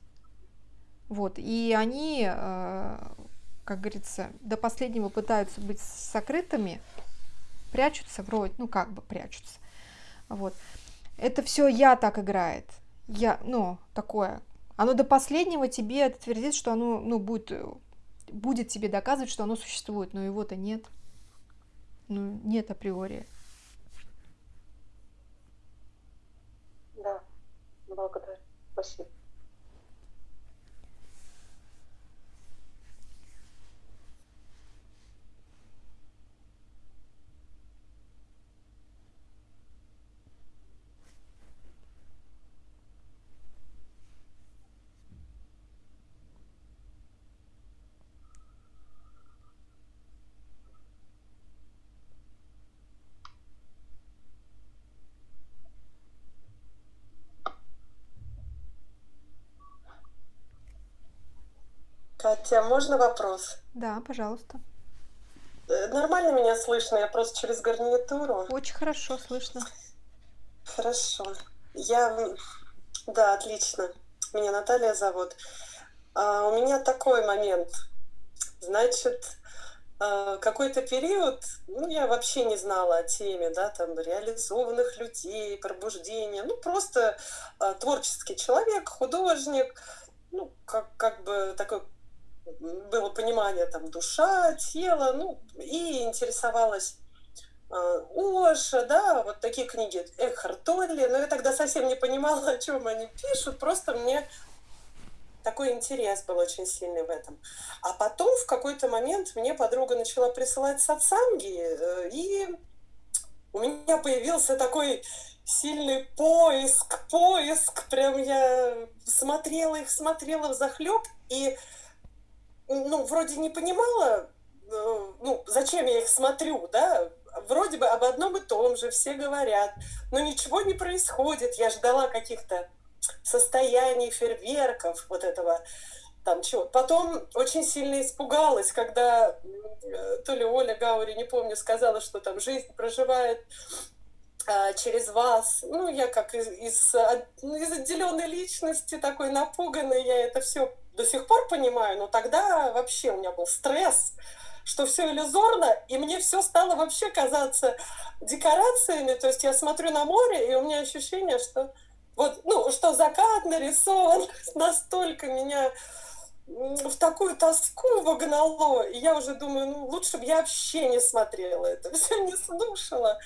Вот, и они, э, как говорится, до последнего пытаются быть сокрытыми, прячутся вроде, ну, как бы прячутся. Вот. Это все я так играет. Я, ну, такое. Оно до последнего тебе твердит, что оно, ну, будет, э, будет тебе доказывать, что оно существует, но его-то нет. Ну, нет априори. Да, благодарю. Спасибо. Катя, можно вопрос? Да, пожалуйста. Э, Нормально меня слышно? Я просто через гарнитуру. Очень хорошо слышно. Хорошо. Я... Да, отлично. Меня Наталья зовут. А, у меня такой момент. Значит, а, какой-то период, ну, я вообще не знала о теме, да, там, реализованных людей, пробуждения. Ну, просто а, творческий человек, художник. Ну, как, как бы такой было понимание, там, душа, тело, ну, и интересовалась а, Оша, да, вот такие книги, Экхарт Толли, но я тогда совсем не понимала, о чем они пишут, просто мне такой интерес был очень сильный в этом. А потом в какой-то момент мне подруга начала присылать сатсанги, э, и у меня появился такой сильный поиск, поиск. Прям я смотрела их, смотрела в захлеб и ну, вроде не понимала, э, ну, зачем я их смотрю, да, вроде бы об одном и том же, все говорят, но ничего не происходит. Я ждала каких-то состояний, фейерверков, вот этого там чего. Потом очень сильно испугалась, когда э, то ли Оля Гаури, не помню, сказала, что там жизнь проживает а, через вас. Ну, я как из, из, из отделенной личности, такой напуганной, я это все до сих пор понимаю, но тогда вообще у меня был стресс, что все иллюзорно, и мне все стало вообще казаться декорациями. То есть я смотрю на море, и у меня ощущение, что вот, ну, что закат нарисован, настолько меня в такую тоску вогнало, и я уже думаю, ну, лучше бы я вообще не смотрела это, все не слушала.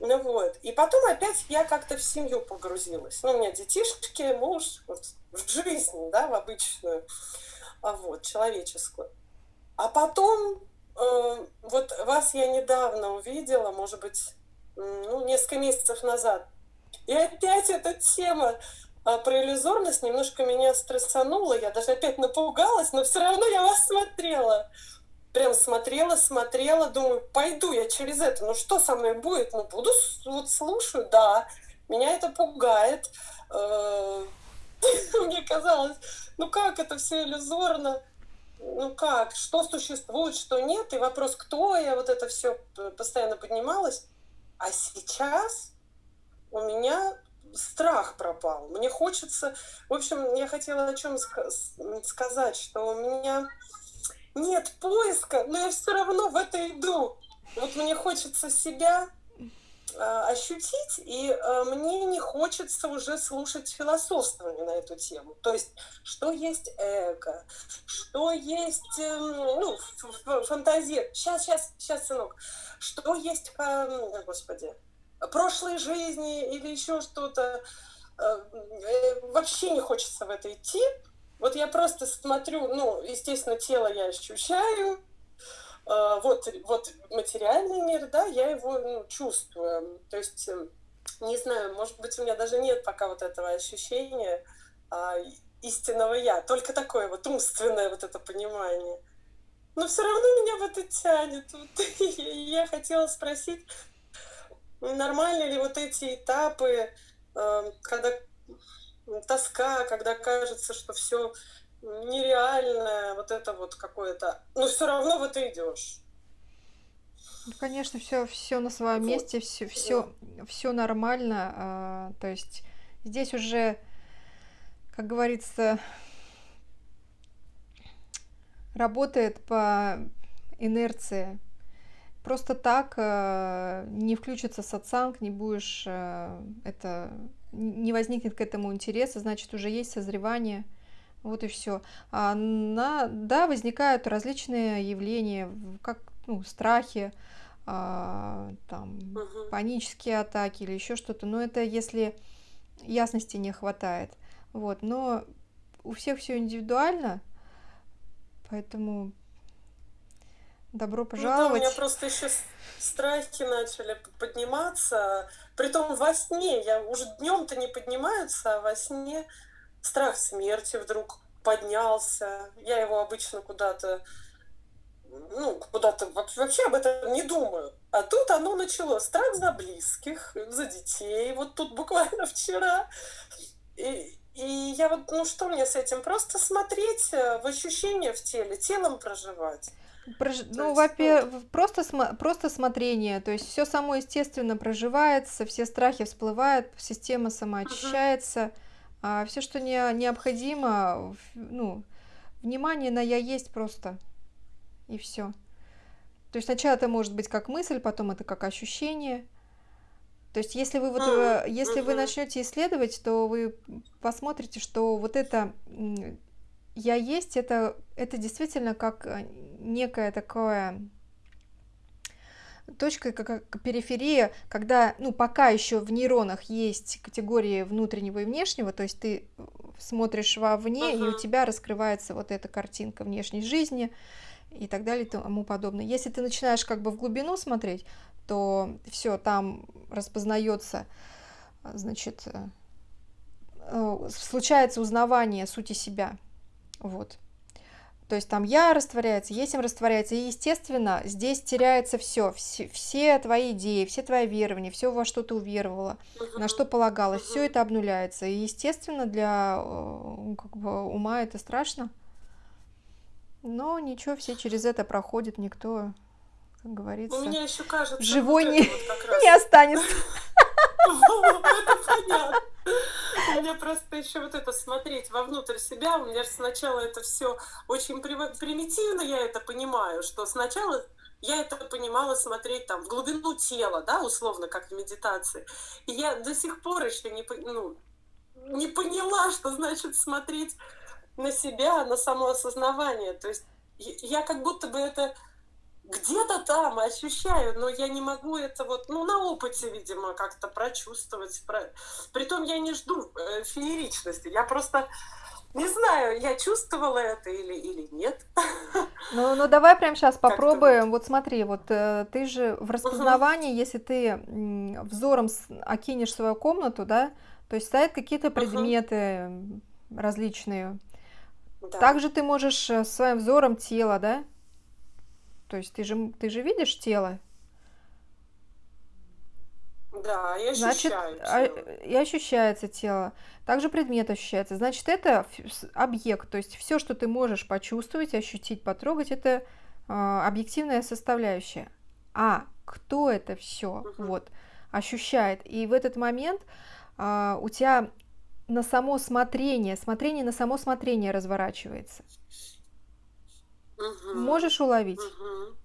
Ну вот. И потом опять я как-то в семью погрузилась. Ну, у меня детишки, муж, вот, в жизнь, да, в обычную, а вот, человеческую. А потом, э, вот вас я недавно увидела, может быть, ну, несколько месяцев назад. И опять эта тема а, про иллюзорность немножко меня стрессанула. Я даже опять напугалась, но все равно я вас смотрела. Прям смотрела, смотрела, думаю, пойду я через это. Ну что со мной будет? Ну буду, вот слушаю, да. Меня это пугает. Э, мне казалось, ну как это все иллюзорно? Ну как? Что существует, что нет? И вопрос, кто я? Вот это все постоянно поднималось. А сейчас у меня страх пропал. Мне хочется... В общем, я хотела о чем сказать, что у меня нет поиска, но я все равно в это иду. Вот мне хочется себя а, ощутить, и а, мне не хочется уже слушать философствование на эту тему. То есть, что есть эго, что есть, эм, ну, фантазия. Сейчас, сейчас, сейчас, сынок. Что есть, господи, прошлой жизни или еще что-то. Э, э, вообще не хочется в это идти. Вот я просто смотрю, ну, естественно, тело я ощущаю, э, вот, вот материальный мир, да, я его ну, чувствую. То есть, не знаю, может быть, у меня даже нет пока вот этого ощущения а, истинного я, только такое вот умственное вот это понимание. Но все равно меня в это тянет. Вот, я хотела спросить, нормально ли вот эти этапы, эм, когда тоска, когда кажется, что все нереальное, вот это вот какое-то, но все равно в это идешь. Ну, конечно, все, все на своем вот. месте, все, все, все нормально. А, то есть здесь уже, как говорится, работает по инерции просто так э, не включится сатсанг, не будешь э, это не возникнет к этому интереса, значит уже есть созревание. Вот и все. А на, да, возникают различные явления, как ну, страхи, а, там, угу. панические атаки или еще что-то. Но это если ясности не хватает. Вот. Но у всех все индивидуально, поэтому Добро пожаловать. Ну, да, у меня просто еще страхи начали подниматься. Притом во сне. Я уже днем-то не поднимаются, а во сне страх смерти вдруг поднялся. Я его обычно куда-то ну, куда-то вообще об этом не думаю. А тут оно начало. Страх за близких, за детей. Вот тут буквально вчера. И, и я вот, ну что мне с этим? Просто смотреть э, в ощущения в теле, телом проживать. Прож... Ну, во-первых, просто, см... просто смотрение, то есть все само естественно проживается, все страхи всплывают, система самоочищается, uh-huh. а все, что не... необходимо, ну, внимание на я есть просто, и все. То есть сначала это может быть как мысль, потом это как ощущение. То есть если вы вот, uh-huh. если вы начнете исследовать, то вы посмотрите, что вот это я есть, это, это действительно как э, некое такое точка, как периферия, когда, ну, пока еще в нейронах есть категории внутреннего и внешнего, то есть ты смотришь вовне, и у тебя раскрывается вот эта картинка внешней жизни и так далее и тому подобное. Если ты начинаешь как бы в глубину смотреть, то все там распознается, значит, э, э, случается узнавание сути себя. Вот. То есть там я растворяется, есть им растворяется. И, естественно, здесь теряется все, все, все твои идеи, все твои верования, все, во что ты уверовала, на что полагалось, все это обнуляется. И, естественно, для э, как бы, ума это страшно. Но ничего, все через это проходят, никто, как говорится, У меня еще кажется, живой вот не, вот не останется. Это понятно. У меня просто еще вот это смотреть вовнутрь себя, у меня сначала это все очень примитивно, я это понимаю, что сначала я это понимала смотреть там в глубину тела, да, условно, как в медитации. И я до сих пор еще не, ну, не поняла, что значит смотреть на себя, на самоосознавание. То есть я как будто бы это где-то там ощущаю, но я не могу это вот, ну, на опыте, видимо, как-то прочувствовать. Про... Притом я не жду э, фееричности, я просто не знаю, я чувствовала это или, или нет. Ну, ну давай прямо сейчас попробуем. Вот смотри, вот э, ты же в распознавании, угу. если ты взором окинешь свою комнату, да, то есть стоят какие-то предметы угу. различные. Да. Также ты можешь э, своим взором тело, да, то есть ты же, ты же видишь тело? Да, и Значит, а, и ощущается тело. Также предмет ощущается. Значит, это объект. То есть все, что ты можешь почувствовать, ощутить, потрогать, это э, объективная составляющая. А кто это все угу. вот ощущает? И в этот момент э, у тебя на само смотрение, смотрение на само смотрение разворачивается. Угу. Можешь уловить? Угу.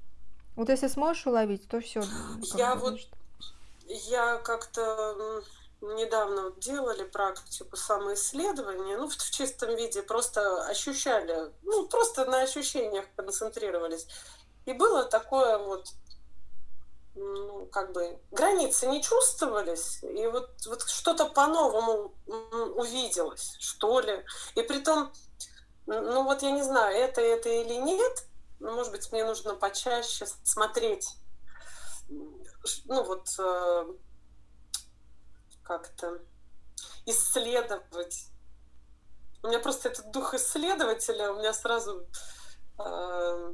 Вот если сможешь уловить, то все. Я вот, я как-то недавно делали практику самоисследования, ну, в, в чистом виде просто ощущали, ну, просто на ощущениях концентрировались. И было такое вот, ну, как бы, границы не чувствовались, и вот, вот что-то по-новому увиделось, что ли. И при том ну вот я не знаю, это это или нет. Но, может быть, мне нужно почаще смотреть. Ну вот э, как-то исследовать. У меня просто этот дух исследователя, у меня сразу э,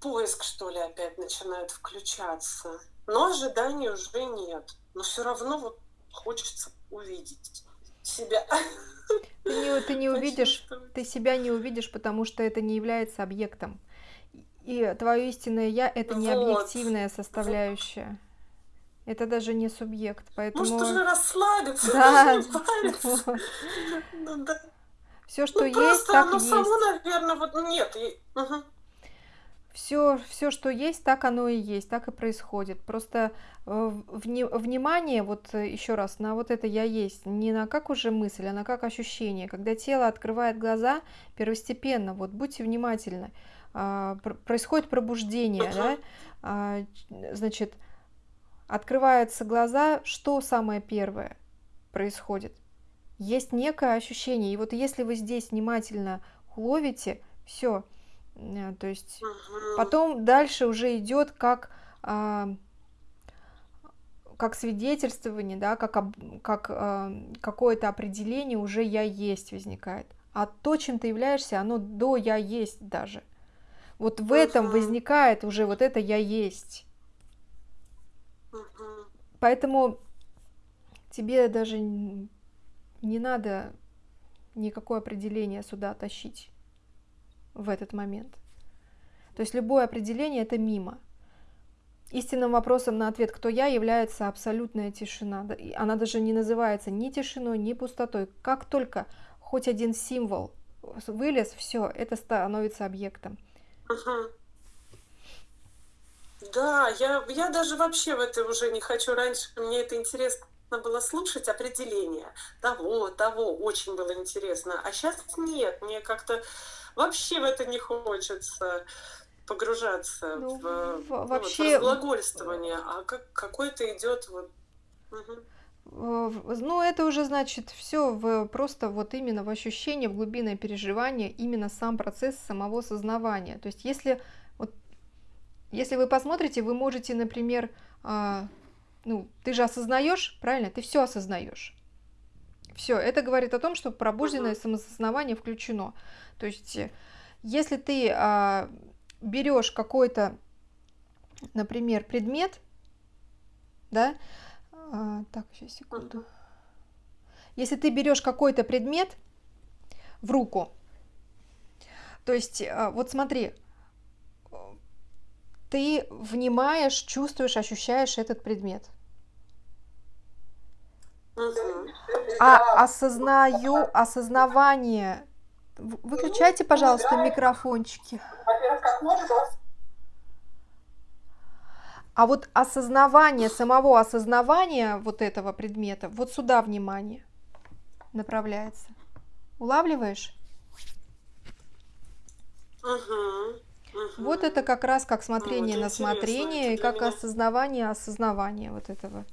поиск, что ли, опять начинает включаться. Но ожиданий уже нет. Но все равно вот хочется увидеть себя. Ты не, ты не увидишь, ты себя не увидишь, потому что это не является объектом. И твое истинное я это не вот. объективная составляющая. Это даже не субъект, поэтому. Может уже расслабиться, да. Ну, да. Все, что ну, есть, так оно есть. само, наверное, вот нет. Угу все, все, что есть, так оно и есть, так и происходит. Просто э, вни, внимание, вот э, еще раз, на вот это я есть, не на как уже мысль, а на как ощущение. Когда тело открывает глаза, первостепенно, вот будьте внимательны, а, происходит пробуждение, да, а, значит, открываются глаза, что самое первое происходит? Есть некое ощущение, и вот если вы здесь внимательно ловите, все, то есть угу. потом дальше уже идет как а, как свидетельствование, да, как, как а, какое-то определение уже я есть возникает. А то, чем ты являешься, оно до я есть даже. Вот в этом возникает уже вот это я есть. Поэтому тебе даже не надо никакое определение сюда тащить в этот момент. То есть любое определение это мимо. Истинным вопросом на ответ «кто я» является абсолютная тишина. Она даже не называется ни тишиной, ни пустотой. Как только хоть один символ вылез, все, это становится объектом. Да, я, я даже вообще в это уже не хочу. Раньше мне это интересно было слушать определение того, того, очень было интересно. А сейчас нет, мне как-то вообще в это не хочется погружаться ну, в, в вообще... ну, вот, разглагольствование, а как, какой-то идет вот... Угу. ну, это уже значит все в, просто вот именно в ощущение, в глубинное переживание, именно сам процесс самого сознавания. То есть если, вот, если вы посмотрите, вы можете, например, а, ну, ты же осознаешь, правильно? Ты все осознаешь. Все, это говорит о том, что пробужденное самосознавание включено. То есть, если ты а, берешь какой-то, например, предмет, да, а, так, сейчас секунду. Если ты берешь какой-то предмет в руку, то есть, а, вот смотри, ты внимаешь, чувствуешь, ощущаешь этот предмет. А осознаю, осознавание. Выключайте, пожалуйста, микрофончики. Во-первых, как может а вот осознавание, самого осознавания вот этого предмета, вот сюда внимание направляется. Улавливаешь? Угу. Угу. Вот это как раз как смотрение вот на смотрение и как осознавание осознавания вот этого.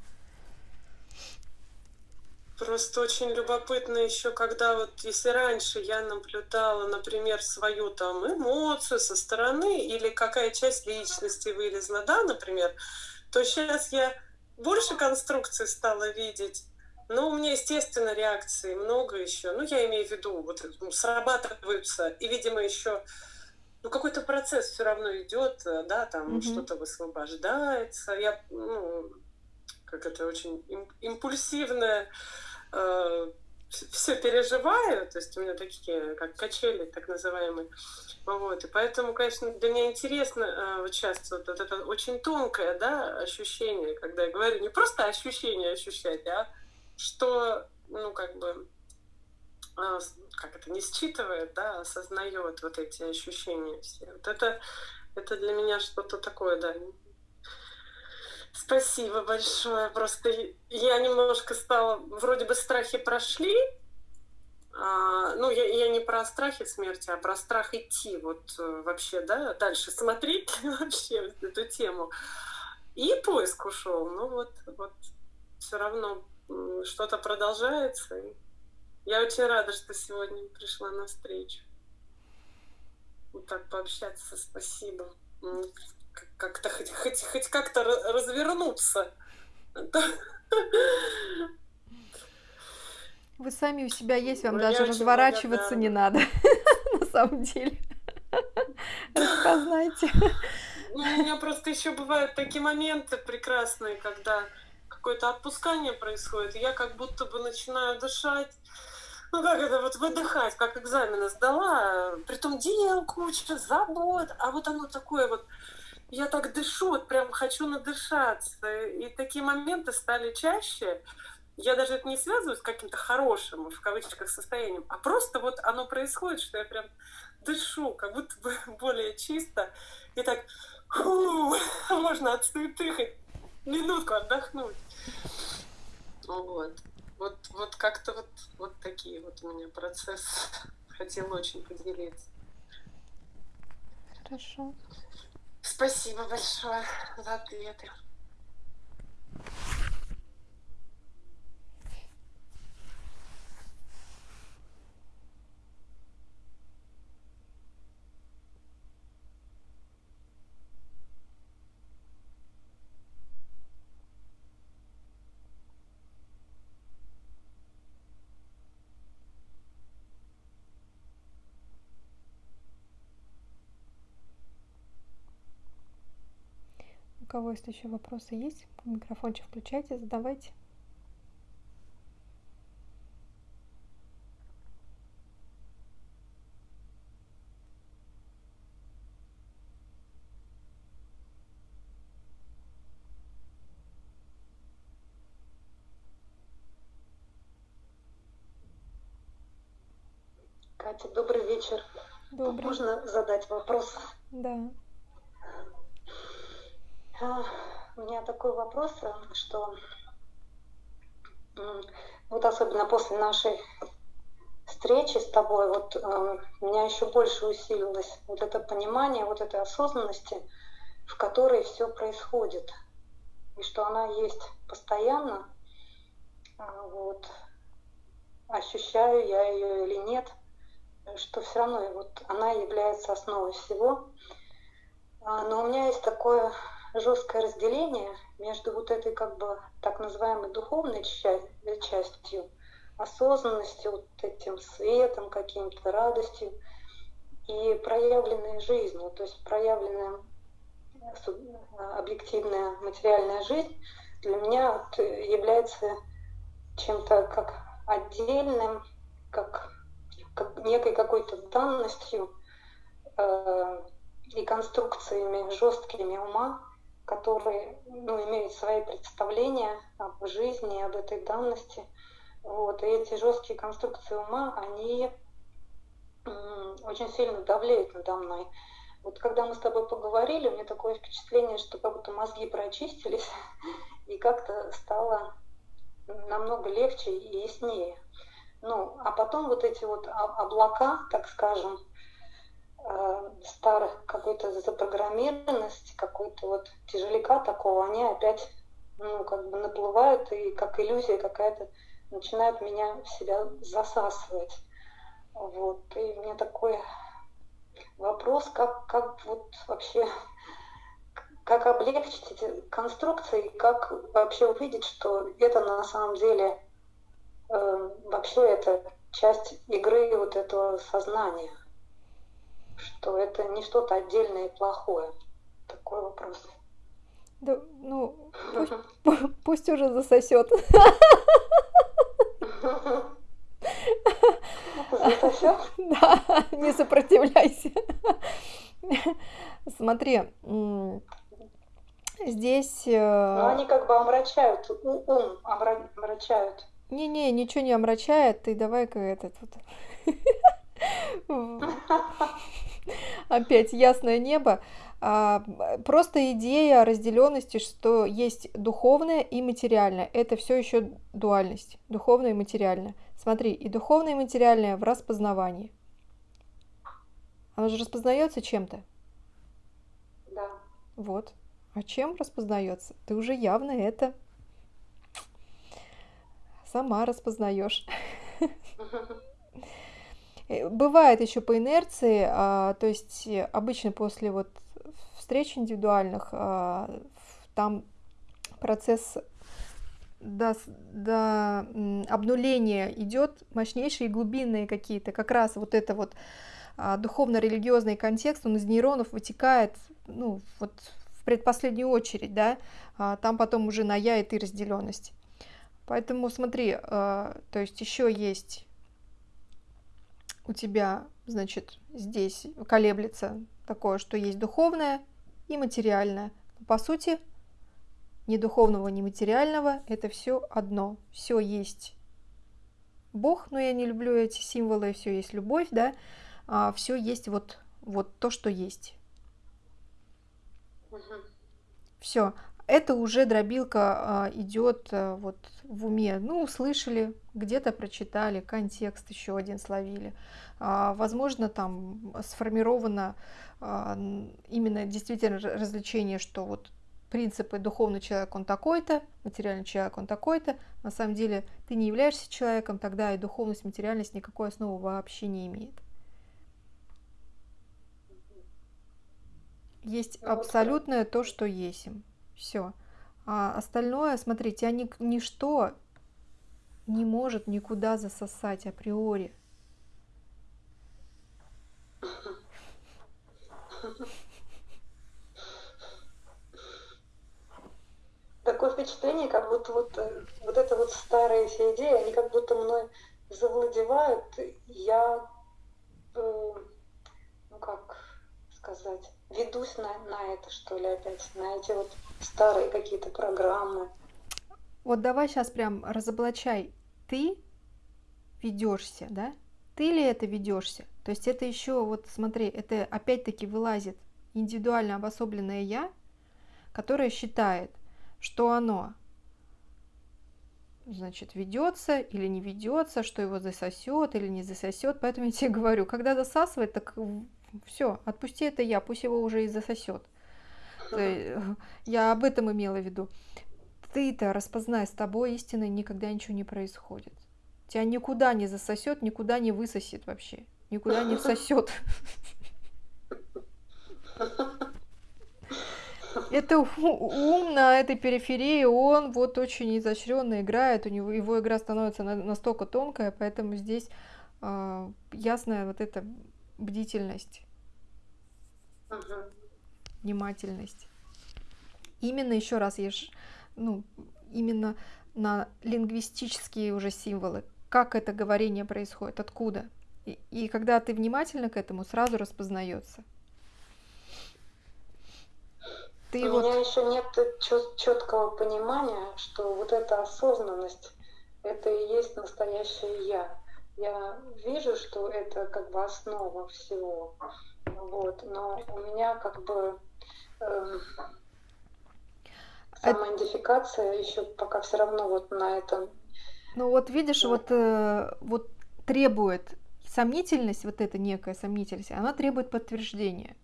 Просто очень любопытно еще, когда вот, если раньше я наблюдала, например, свою там эмоцию со стороны или какая часть личности вылезла, да, например, то сейчас я больше конструкций стала видеть, но у меня, естественно, реакции много еще. Ну, я имею в виду, вот ну, срабатываются, и, видимо, еще ну, какой-то процесс все равно идет, да, там mm-hmm. что-то высвобождается. Я, ну, как это очень импульсивная э, все переживаю, то есть у меня такие, как качели, так называемые. Вот, и поэтому, конечно, для меня интересно э, вот сейчас вот, это очень тонкое, да, ощущение, когда я говорю, не просто ощущение ощущать, а что, ну, как бы, э, как это, не считывает, да, а осознает вот эти ощущения все. Вот это, это для меня что-то такое, да, Спасибо большое. Просто я немножко стала... Вроде бы страхи прошли. А, ну, я, я не про страхи смерти, а про страх идти вот э, вообще, да, дальше смотреть вообще эту тему. И поиск ушел. Ну вот, вот все равно что-то продолжается. Я очень рада, что сегодня пришла на встречу. Вот так пообщаться. Спасибо как-то хоть, хоть, хоть как-то развернуться. Вы сами у себя есть, вам ну, даже разворачиваться не надо, на самом деле. Распознайте. Ну, у меня просто еще бывают такие моменты прекрасные, когда какое-то отпускание происходит, я как будто бы начинаю дышать. Ну как это, вот выдыхать, как экзамены сдала, притом дел куча, забот, а вот оно такое вот я так дышу, вот прям хочу надышаться. И такие моменты стали чаще. Я даже это не связываю с каким-то хорошим, в кавычках, состоянием, а просто вот оно происходит, что я прям дышу, как будто бы более чисто. И так, фу, можно от суеты хоть минутку отдохнуть. Вот. Вот, вот как-то вот, вот такие вот у меня процессы. Хотела очень поделиться. Хорошо. Спасибо большое за ответы. Кого есть еще вопросы есть, микрофончик включайте, задавайте. Катя, добрый вечер. Добрый. Можно задать вопрос? Да. А, у меня такой вопрос, э, что вот особенно после нашей встречи с тобой, вот э, у меня еще больше усилилось вот это понимание, вот этой осознанности, в которой все происходит, и что она есть постоянно, а, вот, ощущаю я ее или нет, что все равно вот она является основой всего. А, но у меня есть такое жесткое разделение между вот этой как бы так называемой духовной частью, осознанностью, вот этим светом, каким-то радостью и проявленной жизнью, то есть проявленная объективная материальная жизнь для меня является чем-то как отдельным, как, как некой какой-то данностью э, и конструкциями жесткими ума, которые ну, имеют свои представления об жизни, об этой данности. Вот. И эти жесткие конструкции ума, они очень сильно давлеют надо мной. Вот когда мы с тобой поговорили, у меня такое впечатление, что как будто мозги прочистились, и как-то стало намного легче и яснее. Ну, а потом вот эти вот облака, так скажем, старых какой-то запрограммированности, какой-то вот тяжеляка такого, они опять, ну, как бы наплывают, и как иллюзия какая-то начинают меня в себя засасывать. Вот, и у меня такой вопрос, как, как вот вообще, как облегчить эти конструкции, как вообще увидеть, что это на самом деле э, вообще это часть игры вот этого сознания, что это не что-то отдельное и плохое. Такой вопрос. Да, ну, пусть, пусть уже засосет. Да, не сопротивляйся. Смотри, здесь... Э, Но они как бы омрачают, ум омрачают. Не-не, ничего не омрачает, ты давай-ка этот вот... Опять ясное небо. А, просто идея разделенности, что есть духовное и материальное. Это все еще дуальность. Духовное и материальное. Смотри, и духовное, и материальное в распознавании. Оно же распознается чем-то. Да. Вот. А чем распознается? Ты уже явно это сама распознаешь. Э, бывает еще по инерции, а, то есть обычно после вот встреч индивидуальных а, там процесс до, до обнуления идет мощнейшие глубинные какие-то, как раз вот это вот а, духовно-религиозный контекст, он из нейронов вытекает, ну, вот в предпоследнюю очередь, да, там потом уже на я и ты разделенность. Поэтому смотри, то есть еще есть у тебя, значит, здесь колеблется такое, что есть духовное и материальное. По сути, ни духовного, ни материального, это все одно. Все есть Бог, но я не люблю эти символы, все есть любовь, да, а все есть вот, вот то, что есть. Все, это уже дробилка а, идет а, вот в уме. Ну, услышали, где-то прочитали, контекст еще один словили. А, возможно, там сформировано именно действительно развлечение, что вот принципы духовный человек он такой-то, материальный человек он такой-то. На самом деле ты не являешься человеком, тогда и духовность, материальность никакой основы вообще не имеет. Есть ну, абсолютное то, что есть. Все. А остальное, смотри, тебя ни, ничто не может никуда засосать априори. Такое впечатление, как будто вот, э, вот это вот старые все идеи, они как будто мной завладевают. Я, э, ну как сказать, ведусь на, на это, что ли, опять, на эти вот старые какие-то программы. Вот давай сейчас прям разоблачай. Ты ведешься, да? Ты ли это ведешься? То есть это еще, вот смотри, это опять-таки вылазит индивидуально обособленное я, которое считает, что оно значит, ведется или не ведется, что его засосет или не засосет. Поэтому я тебе говорю, когда засасывает, так все, отпусти это я, пусть его уже и засосет. Я об этом имела в виду. ты-то распознай, с тобой истиной никогда ничего не происходит. Тебя никуда не засосет, никуда не высосет вообще. Никуда не всосет. Это ум на этой периферии, он вот очень изощренно играет, у него его игра становится на, настолько тонкая, поэтому здесь э, ясная вот эта бдительность, Мгм. внимательность. Именно еще раз, я ж, ну, именно на лингвистические уже символы, как это говорение происходит, откуда. И, и когда ты внимательно к этому, сразу распознается. Ты У вот меня еще нет четкого понимания, что вот эта осознанность, это и есть настоящее я. Я вижу, что это как бы основа всего, вот, но у меня как бы эм, А- самоидентификация еще пока все равно вот на этом. Ну вот видишь, вот, э, вот требует сомнительность, вот эта некая сомнительность, она требует подтверждения.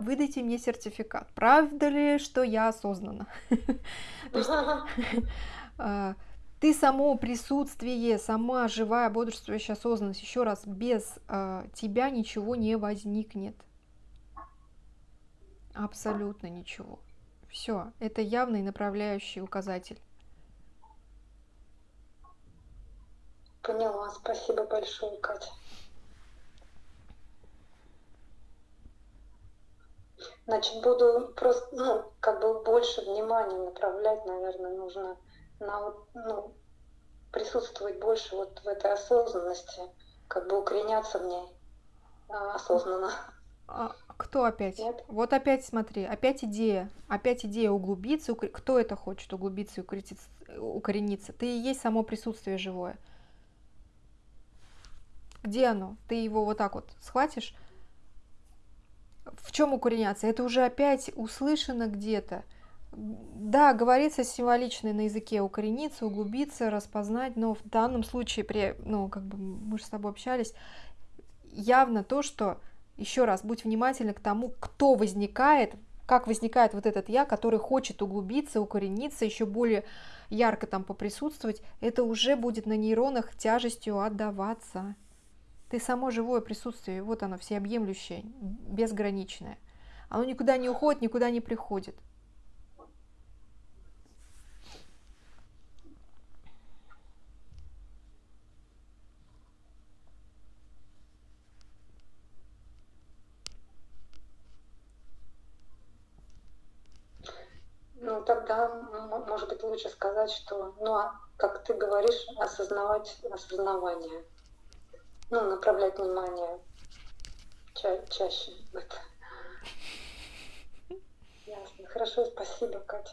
Выдайте мне сертификат. Правда ли, что я осознанна? Ты само присутствие, сама живая, бодрствующая осознанность, еще раз, без а, тебя ничего не возникнет. Абсолютно ничего. Все, это явный направляющий указатель. Поняла, спасибо большое, Катя. Значит, буду просто, ну, как бы больше внимания направлять, наверное, нужно на вот, ну, присутствовать больше вот в этой осознанности, как бы укореняться в ней а, осознанно. А кто опять? Нет? Вот опять смотри, опять идея, опять идея углубиться. укр- Кто это хочет углубиться и укорениться? Ты и есть само присутствие живое. Где оно? Ты его вот так вот схватишь? В чем укореняться? Это уже опять услышано где-то. Да, говорится символично на языке укорениться, углубиться, распознать, но в данном случае, при, ну, как бы мы же с тобой общались, явно то, что еще раз, будь внимательна к тому, кто возникает, как возникает вот этот я, который хочет углубиться, укорениться, еще более ярко там поприсутствовать, это уже будет на нейронах тяжестью отдаваться. Ты само живое присутствие, вот оно, всеобъемлющее, безграничное. Оно никуда не уходит, никуда не приходит. Ну, тогда, может быть, лучше сказать, что, ну, а, как ты говоришь, осознавать осознавание. Ну, направлять внимание ча- чаще это. Ясно. Хорошо, спасибо, Катя.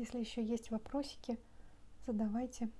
Если еще есть вопросики, задавайте.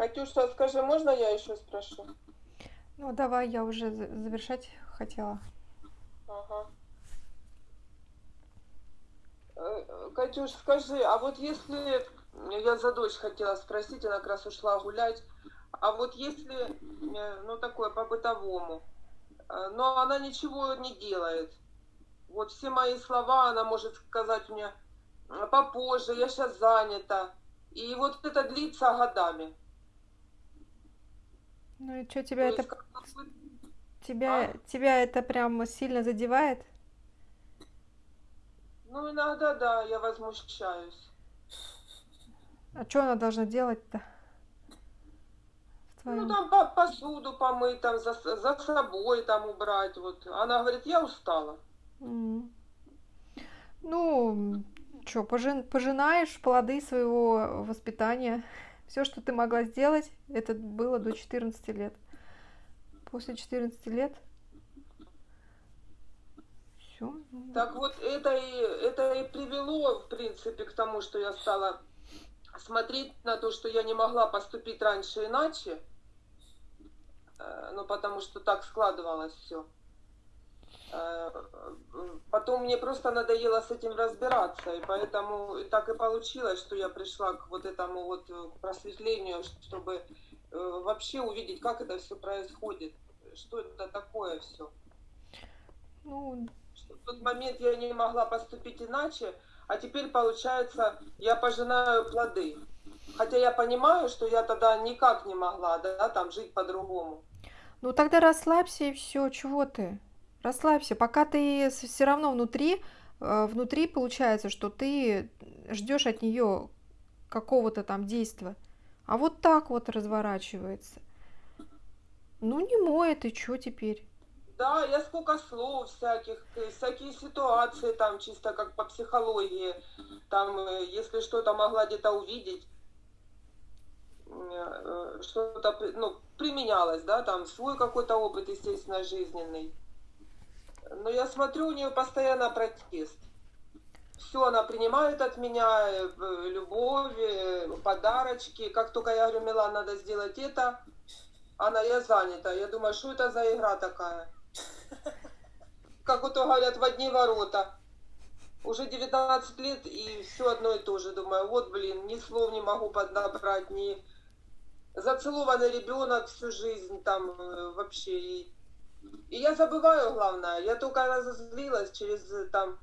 Катюша, скажи, можно я еще спрошу? Ну, давай, я уже за- завершать хотела. Ага. Э, Катюш, скажи, а вот если, я за дочь хотела спросить, она как раз ушла гулять, а вот если, э, ну такое по-бытовому, э, но она ничего не делает, вот все мои слова она может сказать мне «Э, попозже, я сейчас занята, и вот это длится годами. Ну и что, То тебя это, как бы тебя, тебя это прям сильно задевает? Ну, иногда, да, я возмущаюсь. А что она должна делать-то? В Ну, твоем... там по- посуду помыть, там за, за собой там убрать, вот. Она говорит, я устала. М. Ну, что, пожинаешь плоды своего воспитания. Все, что ты могла сделать, это было до 14 лет. После 14 лет все. Так вот, это и, это и привело, в принципе, к тому, что я стала смотреть на то, что я не могла поступить раньше иначе, Э, ну, потому что так складывалось все. Потом мне просто надоело с этим разбираться, и поэтому так и получилось, что я пришла к вот этому вот э, просветлению, чтобы э, вообще увидеть, как это все происходит, что это такое все. Ну, Что в тот момент я не могла поступить иначе, а теперь, получается, я пожинаю плоды. Хотя я понимаю, что я тогда никак не могла, да, там жить по-другому. ну тогда расслабься и все. Чего ты? Расслабься. Пока ты все равно внутри, э, внутри получается, что ты ждешь от нее какого-то там действия. А вот так вот разворачивается. Ну не мой, ты что теперь? Да, я сколько слов всяких, э, всякие ситуации там чисто как по психологии, там, э, если что-то могла где-то увидеть, что-то, ну, применялось, да, там, свой какой-то опыт, естественно, жизненный. Но я смотрю, у нее постоянно протест. Все она принимает от меня, э, в- любовь, э, подарочки. Как только я говорю, Милан, надо сделать это, она, я занята. Я думаю, что это за игра такая? Как вот говорят, в одни ворота. Уже 19 лет и все одно и то же. Думаю, вот, блин, ни слов не могу подобрать, ни зацелованный ребенок всю жизнь там э, вообще. И, и я забываю, главное, я только разозлилась через э, там,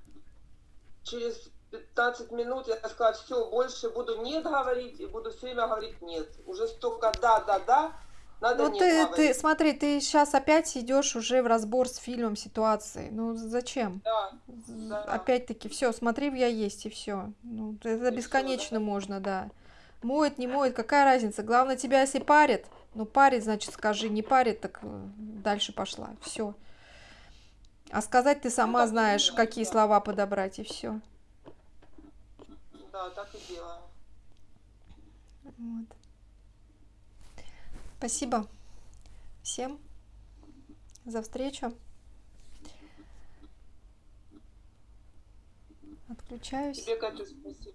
через 15 минут я сказала, все, больше буду нет говорить и буду все время говорить нет. Уже столько да, да, да, надо Ну ты, говорить. ты, смотри, ты сейчас опять идешь уже в разбор с фильмом ситуации. Ну зачем? Да, Да. Опять-таки, все, смотри в я есть и все. Ну, это всё, бесконечно можно, да. Моет, не моет, какая разница? Главное, тебя если парит, ну парит, значит, скажи, не парит, так э, дальше пошла. Все. А сказать ты сама и знаешь, делаю, какие да. слова подобрать, и все. да, так и делаю. Вот. Спасибо всем за встречу. Отключаюсь. Тебе, Катя, спасибо.